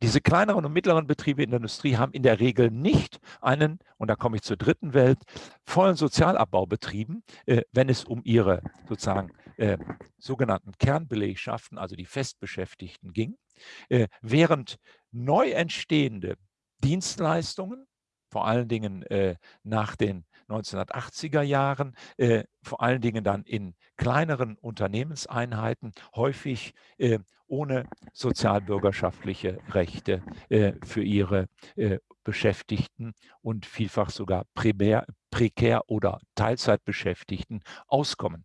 Diese kleineren und mittleren Betriebe in der Industrie haben in der Regel nicht einen, und da komme ich zur dritten Welt, vollen Sozialabbau betrieben, äh, wenn es um ihre sozusagen äh, sogenannten Kernbelegschaften, also die Festbeschäftigten ging, äh, während neu entstehende Dienstleistungen, vor allen Dingen äh, nach den 1980er Jahren, äh, vor allen Dingen dann in kleineren Unternehmenseinheiten, häufig äh, ohne sozialbürgerschaftliche Rechte äh, für ihre äh, Beschäftigten und vielfach sogar primär, prekär oder Teilzeitbeschäftigten auskommen.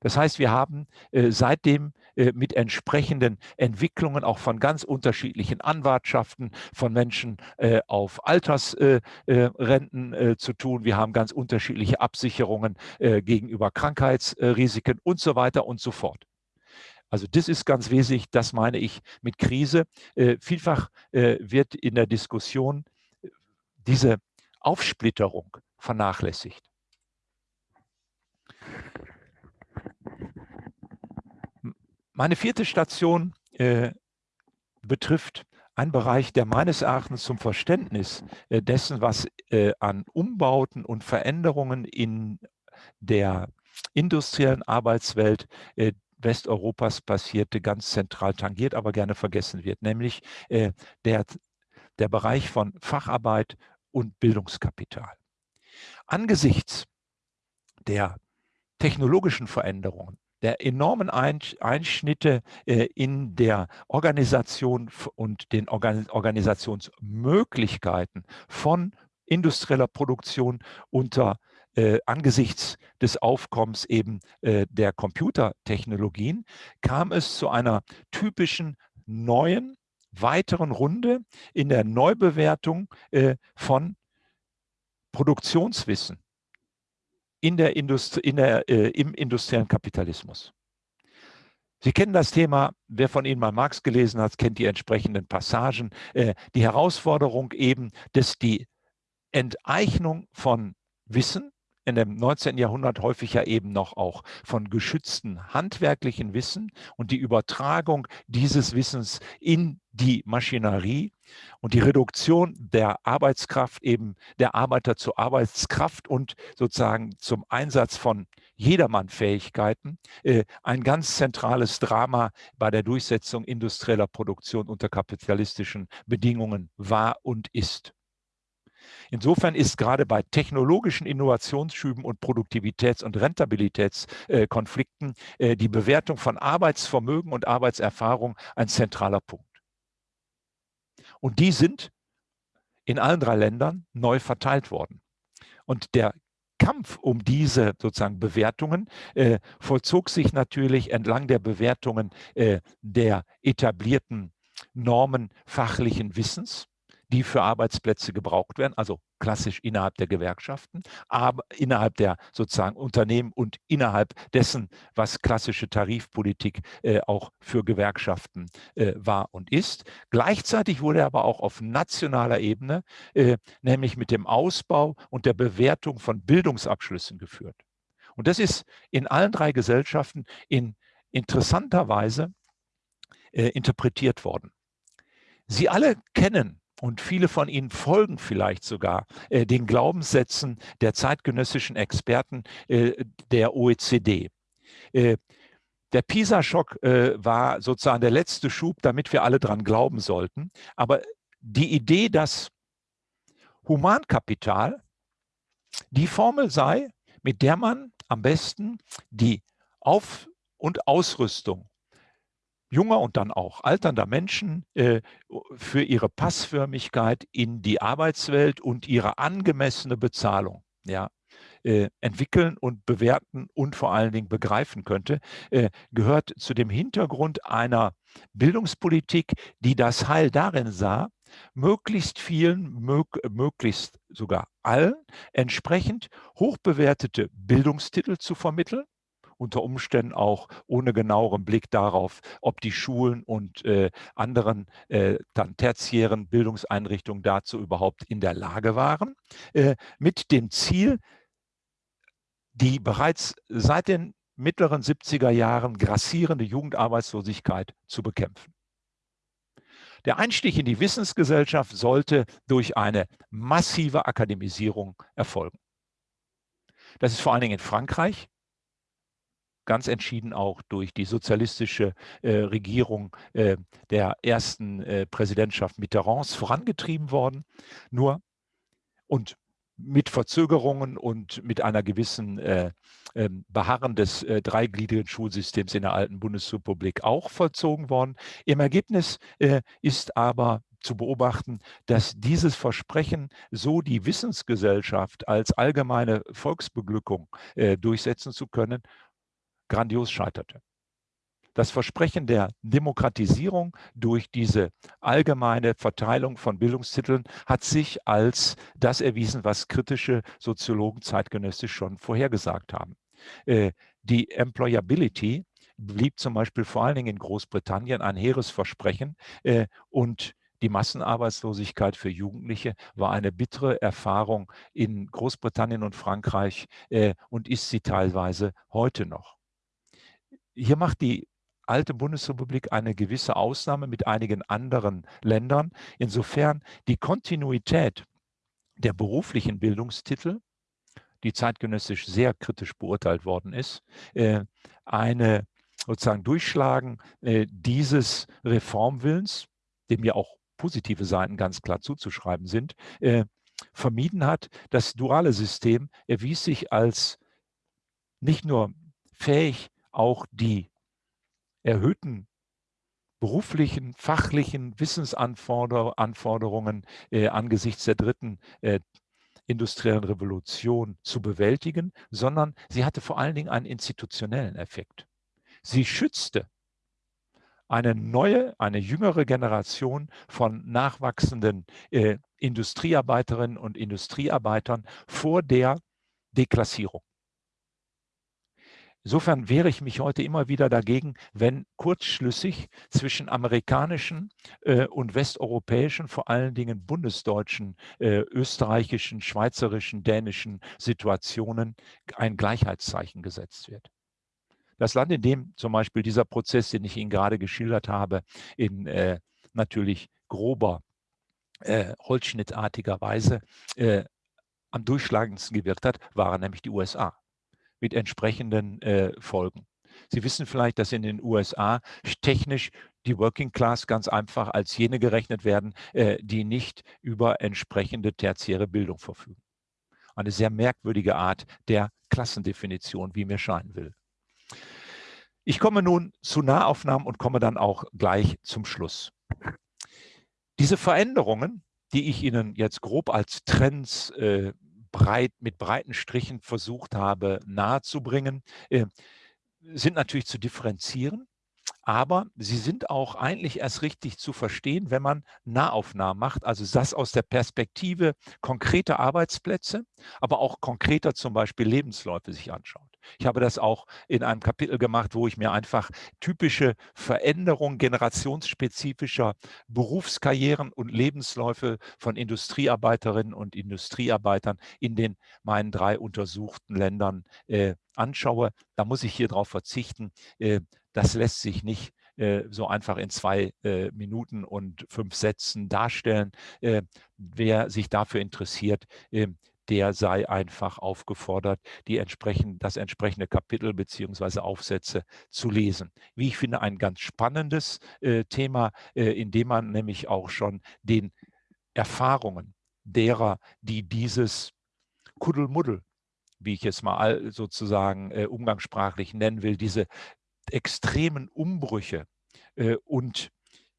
Das heißt, wir haben äh, seitdem äh, mit entsprechenden Entwicklungen auch von ganz unterschiedlichen Anwartschaften von Menschen äh, auf Altersrenten zu tun. Wir haben ganz unterschiedliche Absicherungen gegenüber Krankheitsrisiken und so weiter und so fort. Also das ist ganz wesentlich, das meine ich mit Krise. vielfach wird in der Diskussion diese Aufsplitterung vernachlässigt. Meine vierte Station äh, betrifft einen Bereich, der meines Erachtens zum Verständnis äh, dessen, was äh, an Umbauten und Veränderungen in der industriellen Arbeitswelt äh, Westeuropas passierte, ganz zentral tangiert, aber gerne vergessen wird, nämlich äh, der, der Bereich von Facharbeit und Bildungskapital. Angesichts der technologischen Veränderungen, der enormen Einschnitte äh, in der Organisation und den Organisationsmöglichkeiten von industrieller Produktion unter äh, angesichts des Aufkommens eben äh, der Computertechnologien kam es zu einer typischen neuen, weiteren Runde in der Neubewertung äh, von Produktionswissen in der Industrie, in der, äh, im industriellen Kapitalismus. Sie kennen das Thema, wer von Ihnen mal Marx gelesen hat, kennt die entsprechenden Passagen. Äh, die Herausforderung eben, dass die Enteignung von Wissen in dem 19. Jahrhundert häufig ja eben noch auch von geschützten handwerklichen Wissen und die Übertragung dieses Wissens in die Maschinerie und die Reduktion der Arbeitskraft eben der Arbeiter zur Arbeitskraft und sozusagen zum Einsatz von Jedermannfähigkeiten äh, ein ganz zentrales Drama bei der Durchsetzung industrieller Produktion unter kapitalistischen Bedingungen war und ist. Insofern ist gerade bei technologischen Innovationsschüben und Produktivitäts- und Rentabilitätskonflikten äh, die Bewertung von Arbeitsvermögen und Arbeitserfahrung ein zentraler Punkt. Und die sind in allen drei Ländern neu verteilt worden. Und der Kampf um diese sozusagen Bewertungen äh, vollzog sich natürlich entlang der Bewertungen äh, der etablierten Normen fachlichen Wissens die für Arbeitsplätze gebraucht werden, also klassisch innerhalb der Gewerkschaften, aber innerhalb der sozusagen Unternehmen und innerhalb dessen, was klassische Tarifpolitik äh, auch für Gewerkschaften äh, war und ist. Gleichzeitig wurde aber auch auf nationaler Ebene, äh, nämlich mit dem Ausbau und der Bewertung von Bildungsabschlüssen geführt. Und das ist in allen drei Gesellschaften in interessanter Weise äh, interpretiert worden. Sie alle kennen und viele von Ihnen folgen vielleicht sogar äh, den Glaubenssätzen der zeitgenössischen Experten äh, der OECD. Äh, der PISA-Schock äh, war sozusagen der letzte Schub, damit wir alle dran glauben sollten. Aber die Idee, dass Humankapital die Formel sei, mit der man am besten die Auf- und Ausrüstung junger und dann auch alternder Menschen äh, für ihre Passförmigkeit in die Arbeitswelt und ihre angemessene Bezahlung ja, äh, entwickeln und bewerten und vor allen Dingen begreifen könnte, äh, gehört zu dem Hintergrund einer Bildungspolitik, die das Heil darin sah, möglichst vielen, mög möglichst sogar allen entsprechend hochbewertete Bildungstitel zu vermitteln, unter Umständen auch ohne genaueren Blick darauf, ob die Schulen und äh, anderen äh, dann tertiären Bildungseinrichtungen dazu überhaupt in der Lage waren, äh, mit dem Ziel, die bereits seit den mittleren 70er Jahren grassierende Jugendarbeitslosigkeit zu bekämpfen. Der Einstieg in die Wissensgesellschaft sollte durch eine massive Akademisierung erfolgen. Das ist vor allen Dingen in Frankreich ganz entschieden auch durch die sozialistische äh, Regierung äh, der ersten äh, Präsidentschaft Mitterrands vorangetrieben worden. Nur und mit Verzögerungen und mit einer gewissen äh, ähm, Beharren des äh, dreigliedrigen Schulsystems in der alten Bundesrepublik auch vollzogen worden. Im Ergebnis äh, ist aber zu beobachten, dass dieses Versprechen, so die Wissensgesellschaft als allgemeine Volksbeglückung äh, durchsetzen zu können, grandios scheiterte. Das Versprechen der Demokratisierung durch diese allgemeine Verteilung von Bildungstiteln hat sich als das erwiesen, was kritische Soziologen zeitgenössisch schon vorhergesagt haben. Äh, die Employability blieb zum Beispiel vor allen Dingen in Großbritannien ein hehres Versprechen äh, und die Massenarbeitslosigkeit für Jugendliche war eine bittere Erfahrung in Großbritannien und Frankreich äh, und ist sie teilweise heute noch. Hier macht die alte Bundesrepublik eine gewisse Ausnahme mit einigen anderen Ländern. Insofern die Kontinuität der beruflichen Bildungstitel, die zeitgenössisch sehr kritisch beurteilt worden ist, äh, eine sozusagen Durchschlagen äh, dieses Reformwillens, dem ja auch positive Seiten ganz klar zuzuschreiben sind, äh, vermieden hat. Das duale System erwies sich als nicht nur fähig, auch die erhöhten beruflichen, fachlichen Wissensanforderungen äh, angesichts der dritten äh, industriellen Revolution zu bewältigen, sondern sie hatte vor allen Dingen einen institutionellen Effekt. Sie schützte eine neue, eine jüngere Generation von nachwachsenden äh, Industriearbeiterinnen und Industriearbeitern vor der Deklassierung. Insofern wehre ich mich heute immer wieder dagegen, wenn kurzschlüssig zwischen amerikanischen äh, und westeuropäischen, vor allen Dingen bundesdeutschen, äh, österreichischen, schweizerischen, dänischen Situationen ein Gleichheitszeichen gesetzt wird. Das Land, in dem zum Beispiel dieser Prozess, den ich Ihnen gerade geschildert habe, in äh, natürlich grober, äh, holzschnittartiger Weise äh, am durchschlagendsten gewirkt hat, waren nämlich die USA mit entsprechenden äh, Folgen. Sie wissen vielleicht, dass in den USA technisch die Working Class ganz einfach als jene gerechnet werden, äh, die nicht über entsprechende tertiäre Bildung verfügen. Eine sehr merkwürdige Art der Klassendefinition, wie mir scheinen will. Ich komme nun zu Nahaufnahmen und komme dann auch gleich zum Schluss. Diese Veränderungen, die ich Ihnen jetzt grob als Trends äh, breit, mit breiten Strichen versucht habe nahezubringen, äh, sind natürlich zu differenzieren. Aber sie sind auch eigentlich erst richtig zu verstehen, wenn man Nahaufnahmen macht, also das aus der Perspektive konkreter Arbeitsplätze, aber auch konkreter zum Beispiel Lebensläufe sich anschaut. Ich habe das auch in einem Kapitel gemacht, wo ich mir einfach typische Veränderungen generationsspezifischer Berufskarrieren und Lebensläufe von Industriearbeiterinnen und Industriearbeitern in den meinen drei untersuchten Ländern äh, anschaue. Da muss ich hier darauf verzichten. Äh, das lässt sich nicht äh, so einfach in zwei äh, Minuten und fünf Sätzen darstellen. Äh, wer sich dafür interessiert, äh, der sei einfach aufgefordert, die entsprechend, das entsprechende Kapitel beziehungsweise Aufsätze zu lesen. Wie ich finde, ein ganz spannendes äh, Thema, äh, in dem man nämlich auch schon den Erfahrungen derer, die dieses Kuddelmuddel, wie ich es mal sozusagen äh, umgangssprachlich nennen will, diese extremen Umbrüche äh, und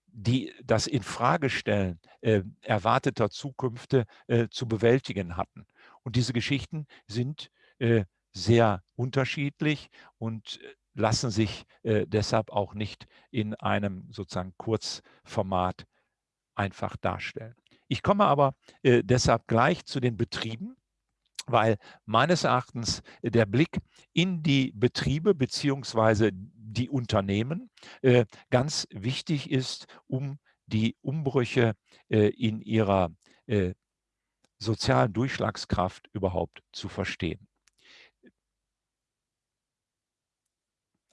die das Infragestellen äh, erwarteter Zukünfte äh, zu bewältigen hatten. Und diese Geschichten sind äh, sehr unterschiedlich und äh, lassen sich äh, deshalb auch nicht in einem sozusagen Kurzformat einfach darstellen. Ich komme aber äh, deshalb gleich zu den Betrieben, weil meines Erachtens der Blick in die Betriebe beziehungsweise die Unternehmen äh, ganz wichtig ist, um die Umbrüche äh, in ihrer äh, sozialen Durchschlagskraft überhaupt zu verstehen.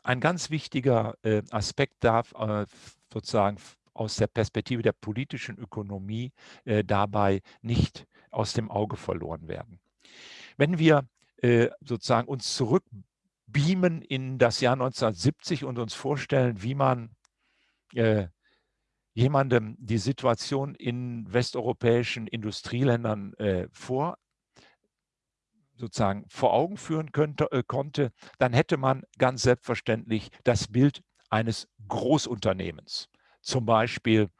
Ein ganz wichtiger äh, Aspekt darf äh, sozusagen aus der Perspektive der politischen Ökonomie äh, dabei nicht aus dem Auge verloren werden. Wenn wir sozusagen uns zurückbeamen in das Jahr 1970 und uns vorstellen, wie man äh, jemandem die Situation in westeuropäischen Industrieländern äh, vor sozusagen vor Augen führen könnte, äh, konnte, dann hätte man ganz selbstverständlich das Bild eines Großunternehmens zum Beispiel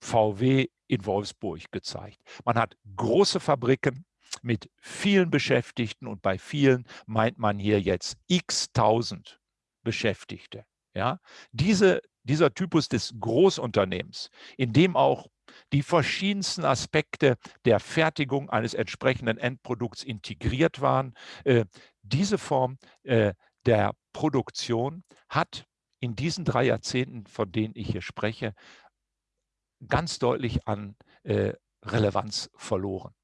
VW in Wolfsburg gezeigt. Man hat große Fabriken mit vielen Beschäftigten und bei vielen meint man hier jetzt x tausend Beschäftigte. Ja? Diese, dieser Typus des Großunternehmens, in dem auch die verschiedensten Aspekte der Fertigung eines entsprechenden Endprodukts integriert waren. Äh, diese Form äh, der Produktion hat in diesen drei Jahrzehnten, von denen ich hier spreche, ganz deutlich an äh, Relevanz verloren.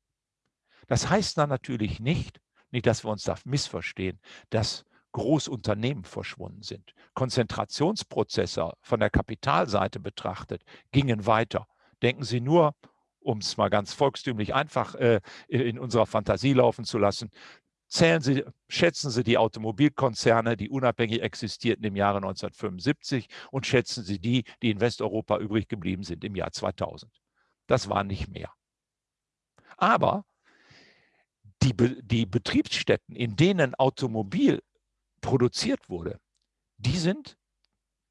Das heißt dann natürlich nicht, nicht, dass wir uns da missverstehen, dass Großunternehmen verschwunden sind. Konzentrationsprozesse von der Kapitalseite betrachtet gingen weiter. Denken Sie nur, um es mal ganz volkstümlich einfach äh, in unserer Fantasie laufen zu lassen, Zählen Sie, schätzen Sie die Automobilkonzerne, die unabhängig existierten im Jahre 1975 und schätzen Sie die, die in Westeuropa übrig geblieben sind im Jahr 2000. Das war nicht mehr. Aber die, die Betriebsstätten, in denen Automobil produziert wurde, die sind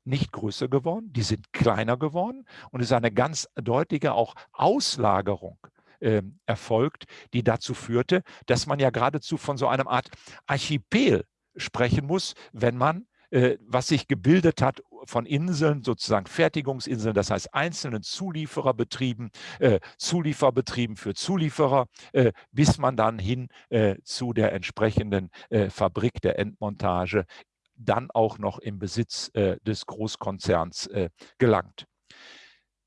nicht größer geworden, die sind kleiner geworden und es ist eine ganz deutliche auch Auslagerung äh, erfolgt, die dazu führte, dass man ja geradezu von so einem Art Archipel sprechen muss, wenn man äh, was sich gebildet hat von Inseln, sozusagen Fertigungsinseln, das heißt einzelnen Zuliefererbetrieben, äh, Zulieferbetrieben für Zulieferer, äh, bis man dann hin äh, zu der entsprechenden äh, Fabrik der Endmontage dann auch noch im Besitz äh, des Großkonzerns gelangt.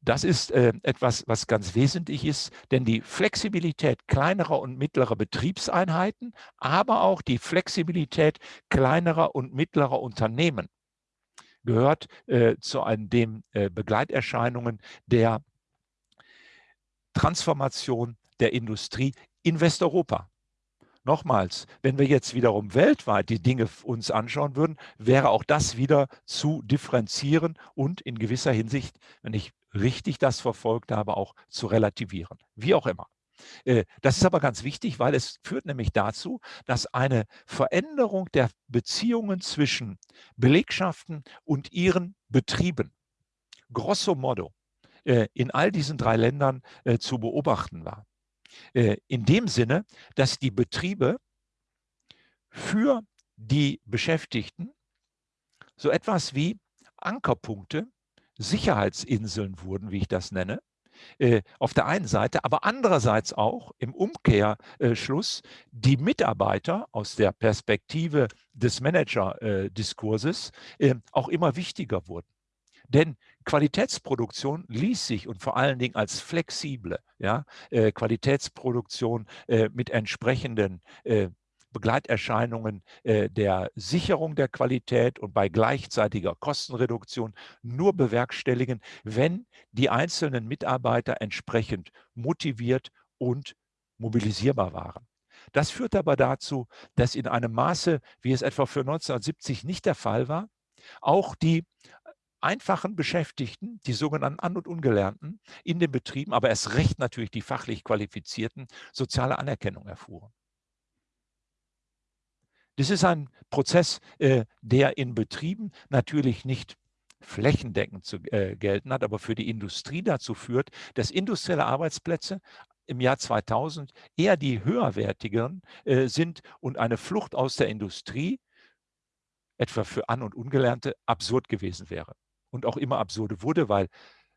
Das ist äh, etwas, was ganz wesentlich ist, denn die Flexibilität kleinerer und mittlerer Betriebseinheiten, aber auch die Flexibilität kleinerer und mittlerer Unternehmen gehört äh, zu einem, den äh, Begleiterscheinungen der Transformation der Industrie in Westeuropa. Nochmals, wenn wir jetzt wiederum weltweit die Dinge uns anschauen würden, wäre auch das wieder zu differenzieren und in gewisser Hinsicht, wenn ich richtig das verfolgt habe, auch zu relativieren. Wie auch immer. Äh, das ist aber ganz wichtig, weil es führt nämlich dazu, dass eine Veränderung der Beziehungen zwischen Belegschaften und ihren Betrieben grosso modo äh, in all diesen drei Ländern äh, zu beobachten war. In dem Sinne, dass die Betriebe für die Beschäftigten so etwas wie Ankerpunkte Sicherheitsinseln wurden, wie ich das nenne, äh, auf der einen Seite, aber andererseits auch im Umkehrschluss die Mitarbeiter aus der Perspektive des Manager-Diskurses äh, auch immer wichtiger wurden. Denn Qualitätsproduktion ließ sich und vor allen Dingen als flexible ja, äh, Qualitätsproduktion mit entsprechenden Begleiterscheinungen äh, der Sicherung der Qualität und bei gleichzeitiger Kostenreduktion nur bewerkstelligen, wenn die einzelnen Mitarbeiter entsprechend motiviert und mobilisierbar waren. Das führt aber dazu, dass in einem Maße, wie es etwa für 1970 nicht der Fall war, auch die einfachen Beschäftigten, die sogenannten An- und Ungelernten in den Betrieben, aber erst recht natürlich die fachlich Qualifizierten, soziale Anerkennung erfuhren. Das ist ein Prozess, äh, der in Betrieben natürlich nicht flächendeckend zu äh, gelten hat, aber für die Industrie dazu führt, dass industrielle Arbeitsplätze im Jahr 2000 eher die höherwertigeren äh, sind und eine Flucht aus der Industrie, etwa für An- und Ungelernte, absurd gewesen wäre und auch immer absurde wurde, weil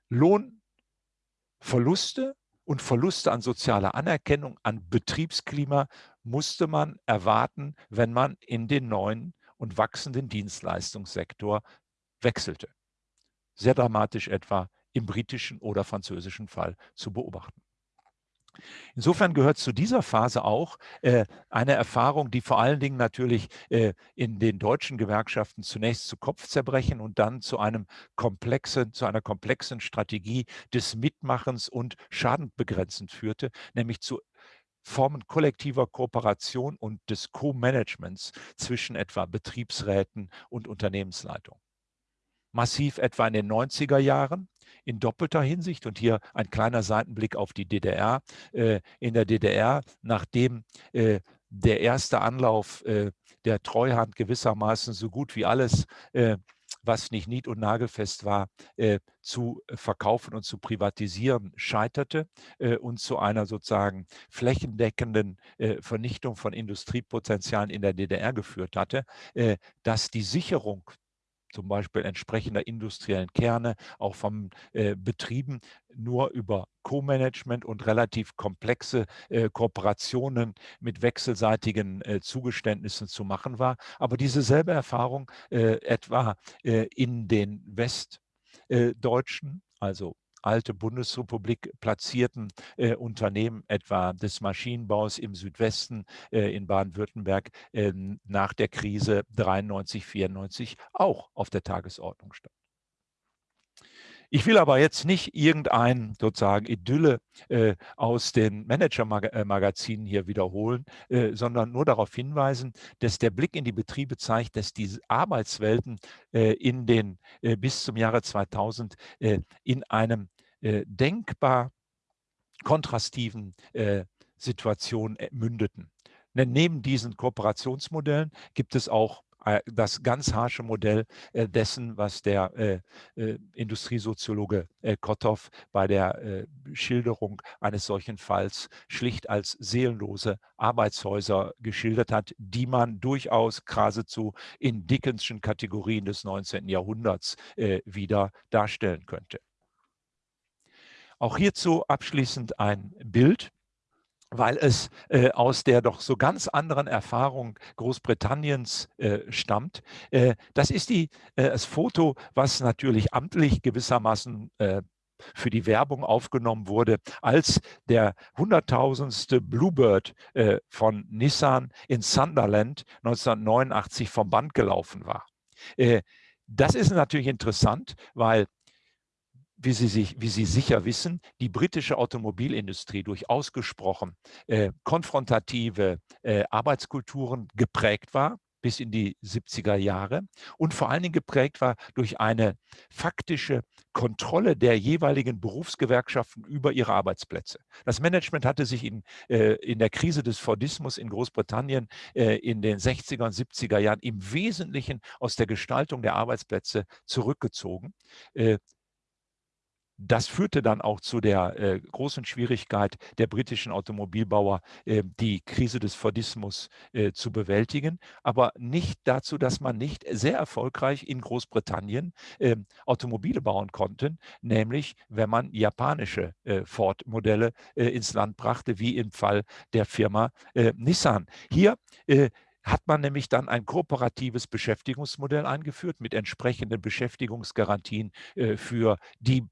Lohnverluste und Verluste an sozialer Anerkennung, an Betriebsklima musste man erwarten, wenn man in den neuen und wachsenden Dienstleistungssektor wechselte. Sehr dramatisch etwa im britischen oder französischen Fall zu beobachten. Insofern gehört zu dieser Phase auch äh, eine Erfahrung, die vor allen Dingen natürlich äh, in den deutschen Gewerkschaften zunächst zu Kopfzerbrechen und dann zu einem komplexen, zu einer komplexen Strategie des Mitmachens und Schadenbegrenzend führte, nämlich zu Formen kollektiver Kooperation und des Co-Managements zwischen etwa Betriebsräten und Unternehmensleitung. Massiv etwa in den 90er Jahren in doppelter Hinsicht und hier ein kleiner Seitenblick auf die DDR. Äh, in der DDR, nachdem äh, der erste Anlauf äh, der Treuhand gewissermaßen so gut wie alles was nicht nied- und nagelfest war, äh, zu verkaufen und zu privatisieren, scheiterte äh, und zu einer sozusagen flächendeckenden äh, Vernichtung von Industriepotenzialen in der DDR geführt hatte, dass die Sicherung zum Beispiel entsprechender industriellen Kerne, auch von äh, Betrieben, nur über Co-Management und relativ komplexe äh, Kooperationen mit wechselseitigen äh, Zugeständnissen zu machen war. Aber diese selbe Erfahrung äh, etwa äh, in den Westdeutschen, also alte Bundesrepublik platzierten äh, Unternehmen, etwa des Maschinenbaus im Südwesten äh, in Baden-Württemberg, äh, nach der Krise 93, 94 auch auf der Tagesordnung stand. Ich will aber jetzt nicht irgendein sozusagen Idylle äh, aus den Manager-Magazinen hier wiederholen, äh, sondern nur darauf hinweisen, dass der Blick in die Betriebe zeigt, dass diese Arbeitswelten äh, in den bis zum Jahre 2000 in einem äh, denkbar kontrastiven äh, Situationen äh, mündeten. Denn neben diesen Kooperationsmodellen gibt es auch das ganz harsche Modell dessen, was der Industriesoziologe Kotthoff bei der Schilderung eines solchen Falls schlicht als seelenlose Arbeitshäuser geschildert hat, die man durchaus geradezu in Dickenschen Kategorien des 19. Jahrhunderts wieder darstellen könnte. Auch hierzu abschließend ein Bild weil es äh, aus der doch so ganz anderen Erfahrung Großbritanniens äh, stammt. Äh, das ist die, äh, das Foto, was natürlich amtlich gewissermaßen äh, für die Werbung aufgenommen wurde, als der hunderttausendste Bluebird äh, von Nissan in Sunderland 1989 vom Band gelaufen war. das ist natürlich interessant, weil wie Sie, sich, wie Sie sicher wissen, die britische Automobilindustrie durch ausgesprochen äh, konfrontative äh, Arbeitskulturen geprägt war bis in die 70er Jahre und vor allen Dingen geprägt war durch eine faktische Kontrolle der jeweiligen Berufsgewerkschaften über ihre Arbeitsplätze. Das Management hatte sich in, äh, in der Krise des Fordismus in Großbritannien äh, in den 60er und 70er Jahren im Wesentlichen aus der Gestaltung der Arbeitsplätze zurückgezogen. Äh, das führte dann auch zu der äh, großen Schwierigkeit der britischen Automobilbauer, äh, die Krise des Fordismus äh, zu bewältigen, aber nicht dazu, dass man nicht sehr erfolgreich in Großbritannien ähm, Automobile bauen konnte, nämlich wenn man japanische äh, Ford-Modelle äh, ins Land brachte, wie im Fall der Firma äh, Nissan. Hier hat man nämlich dann ein kooperatives Beschäftigungsmodell eingeführt mit entsprechenden Beschäftigungsgarantien äh, für die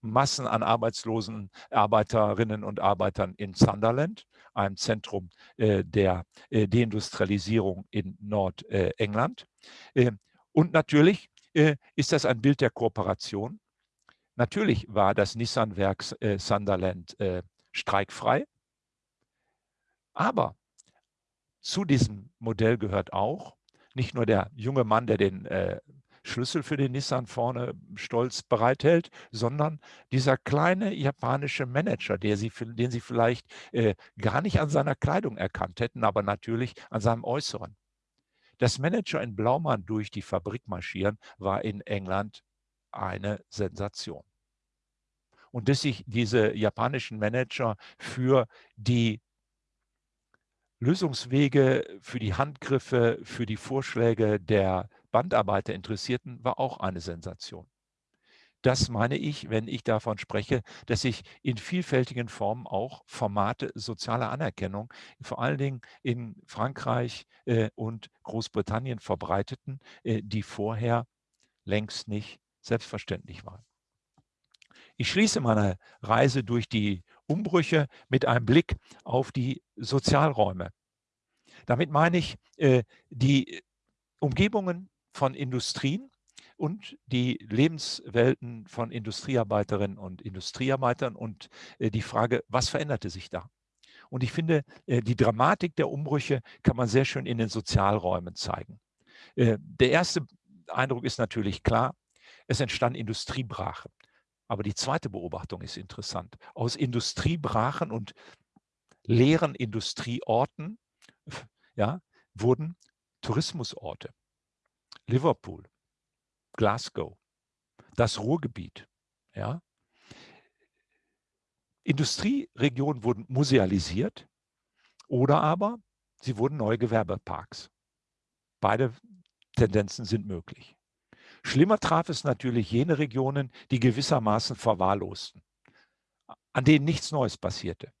Massen an arbeitslosen Arbeiterinnen und Arbeitern in Sunderland, einem Zentrum äh, der äh, Deindustrialisierung in Nordengland. Äh, und natürlich äh, ist das ein Bild der Kooperation. Natürlich war das Nissan-Werk äh, Sunderland äh, streikfrei, aber zu diesem Modell gehört auch nicht nur der junge Mann, der den äh, Schlüssel für den Nissan vorne stolz bereithält, sondern dieser kleine japanische Manager, der sie, den Sie vielleicht äh, gar nicht an seiner Kleidung erkannt hätten, aber natürlich an seinem Äußeren. Das Manager in Blaumann durch die Fabrik marschieren war in England eine Sensation. Und dass sich diese japanischen Manager für die Lösungswege, für die Handgriffe, für die Vorschläge der Bandarbeiter interessierten, war auch eine Sensation. Das meine ich, wenn ich davon spreche, dass sich in vielfältigen Formen auch Formate sozialer Anerkennung, vor allen Dingen in Frankreich äh, und Großbritannien verbreiteten, äh, die vorher längst nicht selbstverständlich waren. Ich schließe meine Reise durch die Umbrüche mit einem Blick auf die Sozialräume. Damit meine ich äh, die Umgebungen von Industrien und die Lebenswelten von Industriearbeiterinnen und Industriearbeitern und äh, die Frage, was veränderte sich da? Und ich finde, äh, die Dramatik der Umbrüche kann man sehr schön in den Sozialräumen zeigen. Äh, der erste Eindruck ist natürlich klar, es entstanden Industriebrachen. Aber die zweite Beobachtung ist interessant. Aus Industriebrachen und leeren Industrieorten ja, wurden Tourismusorte. Liverpool, Glasgow, das Ruhrgebiet. Ja. Industrieregionen wurden musealisiert oder aber sie wurden neue Gewerbeparks. Beide Tendenzen sind möglich. Schlimmer traf es natürlich jene Regionen, die gewissermaßen verwahrlosten, an denen nichts Neues passierte.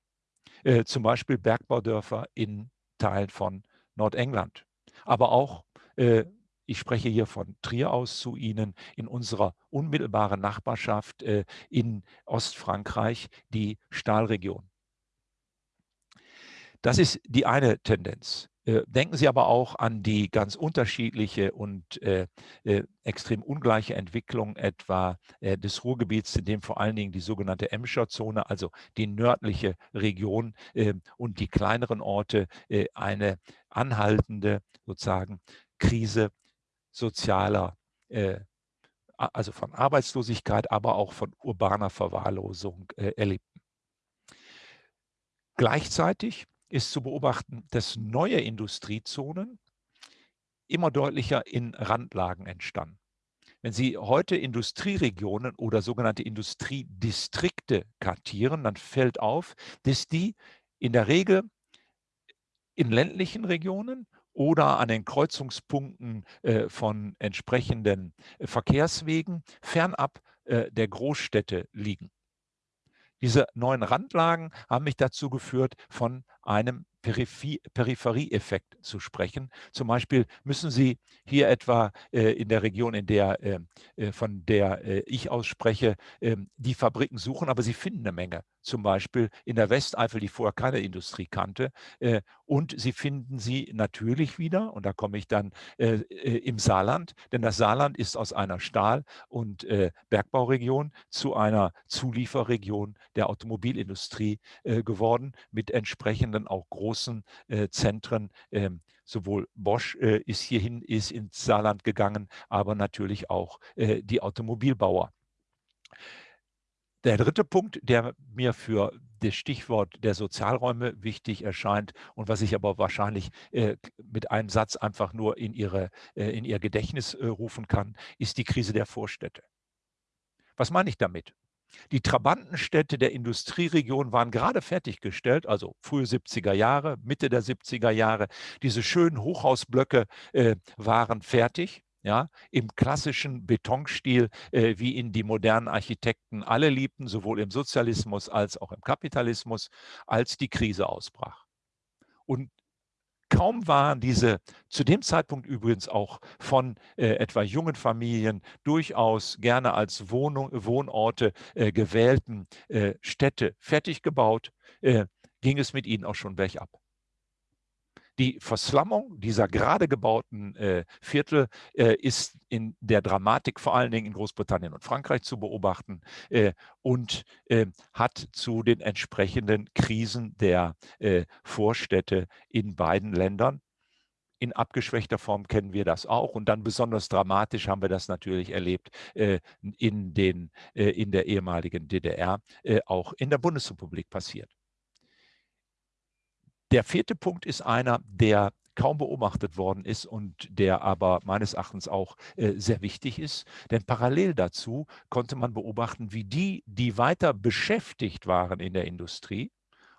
Äh, zum Beispiel Bergbaudörfer in Teilen von Nordengland, aber auch äh, ich spreche hier von Trier aus zu Ihnen, in unserer unmittelbaren Nachbarschaft äh, in Ostfrankreich, die Stahlregion. Das ist die eine Tendenz. Äh, denken Sie aber auch an die ganz unterschiedliche und äh, äh, extrem ungleiche Entwicklung etwa äh, des Ruhrgebiets, in dem vor allen Dingen die sogenannte Emscher Zone, also die nördliche Region ähm, und die kleineren Orte, äh, eine anhaltende sozusagen Krise sozialer, äh, also von Arbeitslosigkeit, aber auch von urbaner Verwahrlosung äh, erlebten. Gleichzeitig ist zu beobachten, dass neue Industriezonen immer deutlicher in Randlagen entstanden. Wenn Sie heute Industrieregionen oder sogenannte Industriedistrikte kartieren, dann fällt auf, dass die in der Regel in ländlichen Regionen oder an den Kreuzungspunkten äh, von entsprechenden äh, Verkehrswegen fernab äh, der Großstädte liegen. Diese neuen Randlagen haben mich dazu geführt, von einem Peripherieeffekt zu sprechen. Zum Beispiel müssen Sie hier etwa äh, in der Region, in der, äh, von der äh, ich ausspreche, ähm, die Fabriken suchen, aber Sie finden eine Menge. Zum Beispiel in der Westeifel, die vorher keine Industrie kannte. Äh, und Sie finden sie natürlich wieder, und da komme ich dann äh, im Saarland, denn das Saarland ist aus einer Stahl- und Bergbauregion zu einer Zulieferregion der Automobilindustrie geworden, mit entsprechenden auch großen äh, Zentren. Ähm, sowohl Bosch äh, ist hierhin, ist ins Saarland gegangen, aber natürlich auch äh, die Automobilbauer. Der dritte Punkt, der mir für das Stichwort der Sozialräume wichtig erscheint und was ich aber wahrscheinlich äh, mit einem Satz einfach nur in, ihre, äh, in ihr Gedächtnis äh, rufen kann, ist die Krise der Vorstädte. Was meine ich damit? Die Trabantenstädte der Industrieregion waren gerade fertiggestellt, also frühe 70er Jahre, Mitte der 70er Jahre. Diese schönen Hochhausblöcke äh, waren fertig. Ja, im klassischen Betonstil, äh, wie ihn die modernen Architekten alle liebten, sowohl im Sozialismus als auch im Kapitalismus, als die Krise ausbrach. Und Kaum waren diese zu dem Zeitpunkt übrigens auch von äh, etwa jungen Familien durchaus gerne als Wohnung, Wohnorte äh, gewählten äh, Städte fertig gebaut, äh, ging es mit ihnen auch schon bergab. Die Verslammung dieser gerade gebauten äh, Viertel äh, ist in der Dramatik vor allen Dingen in Großbritannien und Frankreich zu beobachten äh, und äh, hat zu den entsprechenden Krisen der äh, Vorstädte in beiden Ländern in abgeschwächter Form kennen wir das auch. Und dann besonders dramatisch haben wir das natürlich erlebt äh, in, den, äh, in der ehemaligen DDR, äh, auch in der Bundesrepublik passiert. Der vierte Punkt ist einer, der kaum beobachtet worden ist und der aber meines Erachtens auch äh, sehr wichtig ist. Denn parallel dazu konnte man beobachten, wie die, die weiter beschäftigt waren in der Industrie,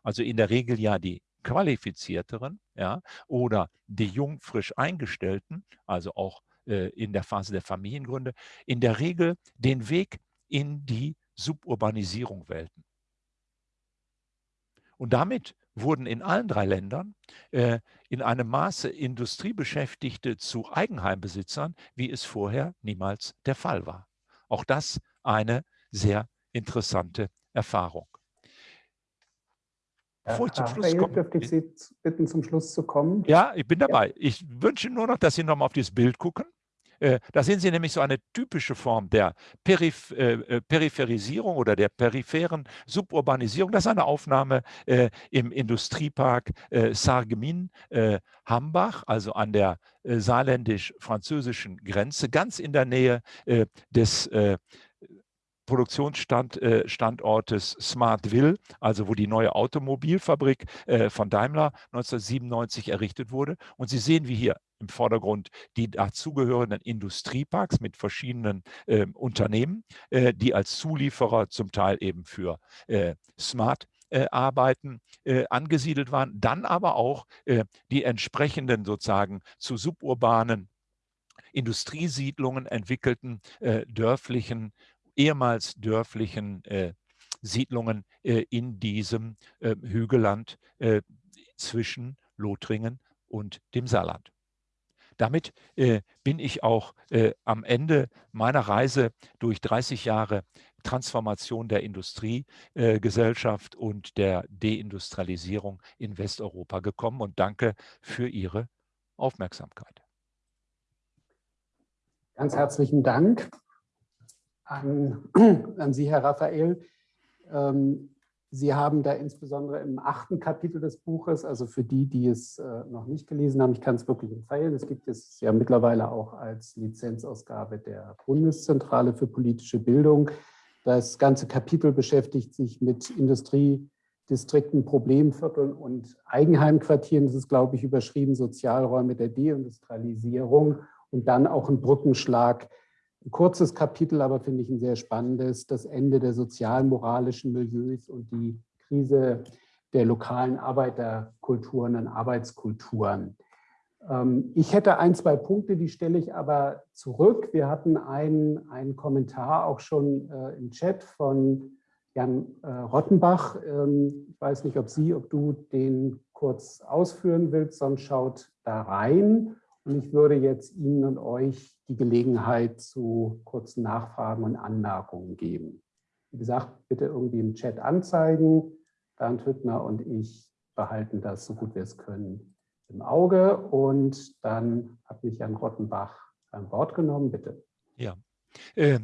also in der Regel ja die qualifizierteren ja, oder die jung frisch eingestellten, also auch äh, in der Phase der Familiengründe, in der Regel den Weg in die Suburbanisierung wählten. Und damit wurden in allen drei Ländern äh, in einem Maße Industriebeschäftigte zu Eigenheimbesitzern, wie es vorher niemals der Fall war. Auch das eine sehr interessante Erfahrung. Bevor ich zum Schluss komme. Dürfte ich Sie bitten, zum Schluss zu kommen? Ja, ich bin dabei. Ja. Ich wünsche nur noch, dass Sie nochmal auf dieses Bild gucken. Äh, da sehen Sie nämlich so eine typische Form der Periph äh, äh, Peripherisierung oder der peripheren Suburbanisierung. Das ist eine Aufnahme im Industriepark Sargemin Hambach, also an der saarländisch-französischen Grenze, ganz in der Nähe des Produktionsstandortes Smartville, also wo die neue Automobilfabrik von Daimler 1997 errichtet wurde. Und Sie sehen, wie hier im Vordergrund die dazugehörenden Industrieparks mit verschiedenen äh, Unternehmen, äh, die als Zulieferer zum Teil eben für äh, Smart äh, Arbeiten äh, angesiedelt waren, dann aber auch äh, die entsprechenden sozusagen zu suburbanen Industriesiedlungen entwickelten dörflichen, ehemals dörflichen Siedlungen in diesem Hügelland zwischen Lothringen und dem Saarland. Damit äh, bin ich auch äh, am Ende meiner Reise durch 30 Jahre Transformation der Industriegesellschaft äh, und der Deindustrialisierung in Westeuropa gekommen und danke für Ihre Aufmerksamkeit. Ganz herzlichen Dank an, an Sie, Herr Raphael. Ähm, Sie haben da insbesondere im achten Kapitel des Buches, also für die, die es äh, noch nicht gelesen haben, ich kann es wirklich empfehlen, es gibt es ja mittlerweile auch als Lizenzausgabe der Bundeszentrale für politische Bildung. Das ganze Kapitel beschäftigt sich mit Industriedistrikten, Problemvierteln und Eigenheimquartieren. Das ist, glaube ich, überschrieben Sozialräume der Deindustrialisierung und dann auch ein Brückenschlag ein kurzes Kapitel, aber finde ich ein sehr spannendes, das Ende der sozialen, moralischen Milieus und die Krise der lokalen Arbeiterkulturen und Arbeitskulturen. Ähm, ich hätte ein, zwei Punkte, die stelle ich aber zurück. Wir hatten einen, einen Kommentar auch schon äh, im Chat von Jan äh, Rottenbach. Ähm, ich weiß nicht, ob Sie, ob du den kurz ausführen willst, sonst schaut da rein. Und ich würde jetzt Ihnen und euch die Gelegenheit zu kurzen Nachfragen und Anmerkungen geben. Wie gesagt, bitte irgendwie im Chat anzeigen. Bernd Hüttner und ich behalten das, so gut wir es können, im Auge. Und dann hat mich Jan Rottenbach ein Wort genommen, bitte. Ja, äh,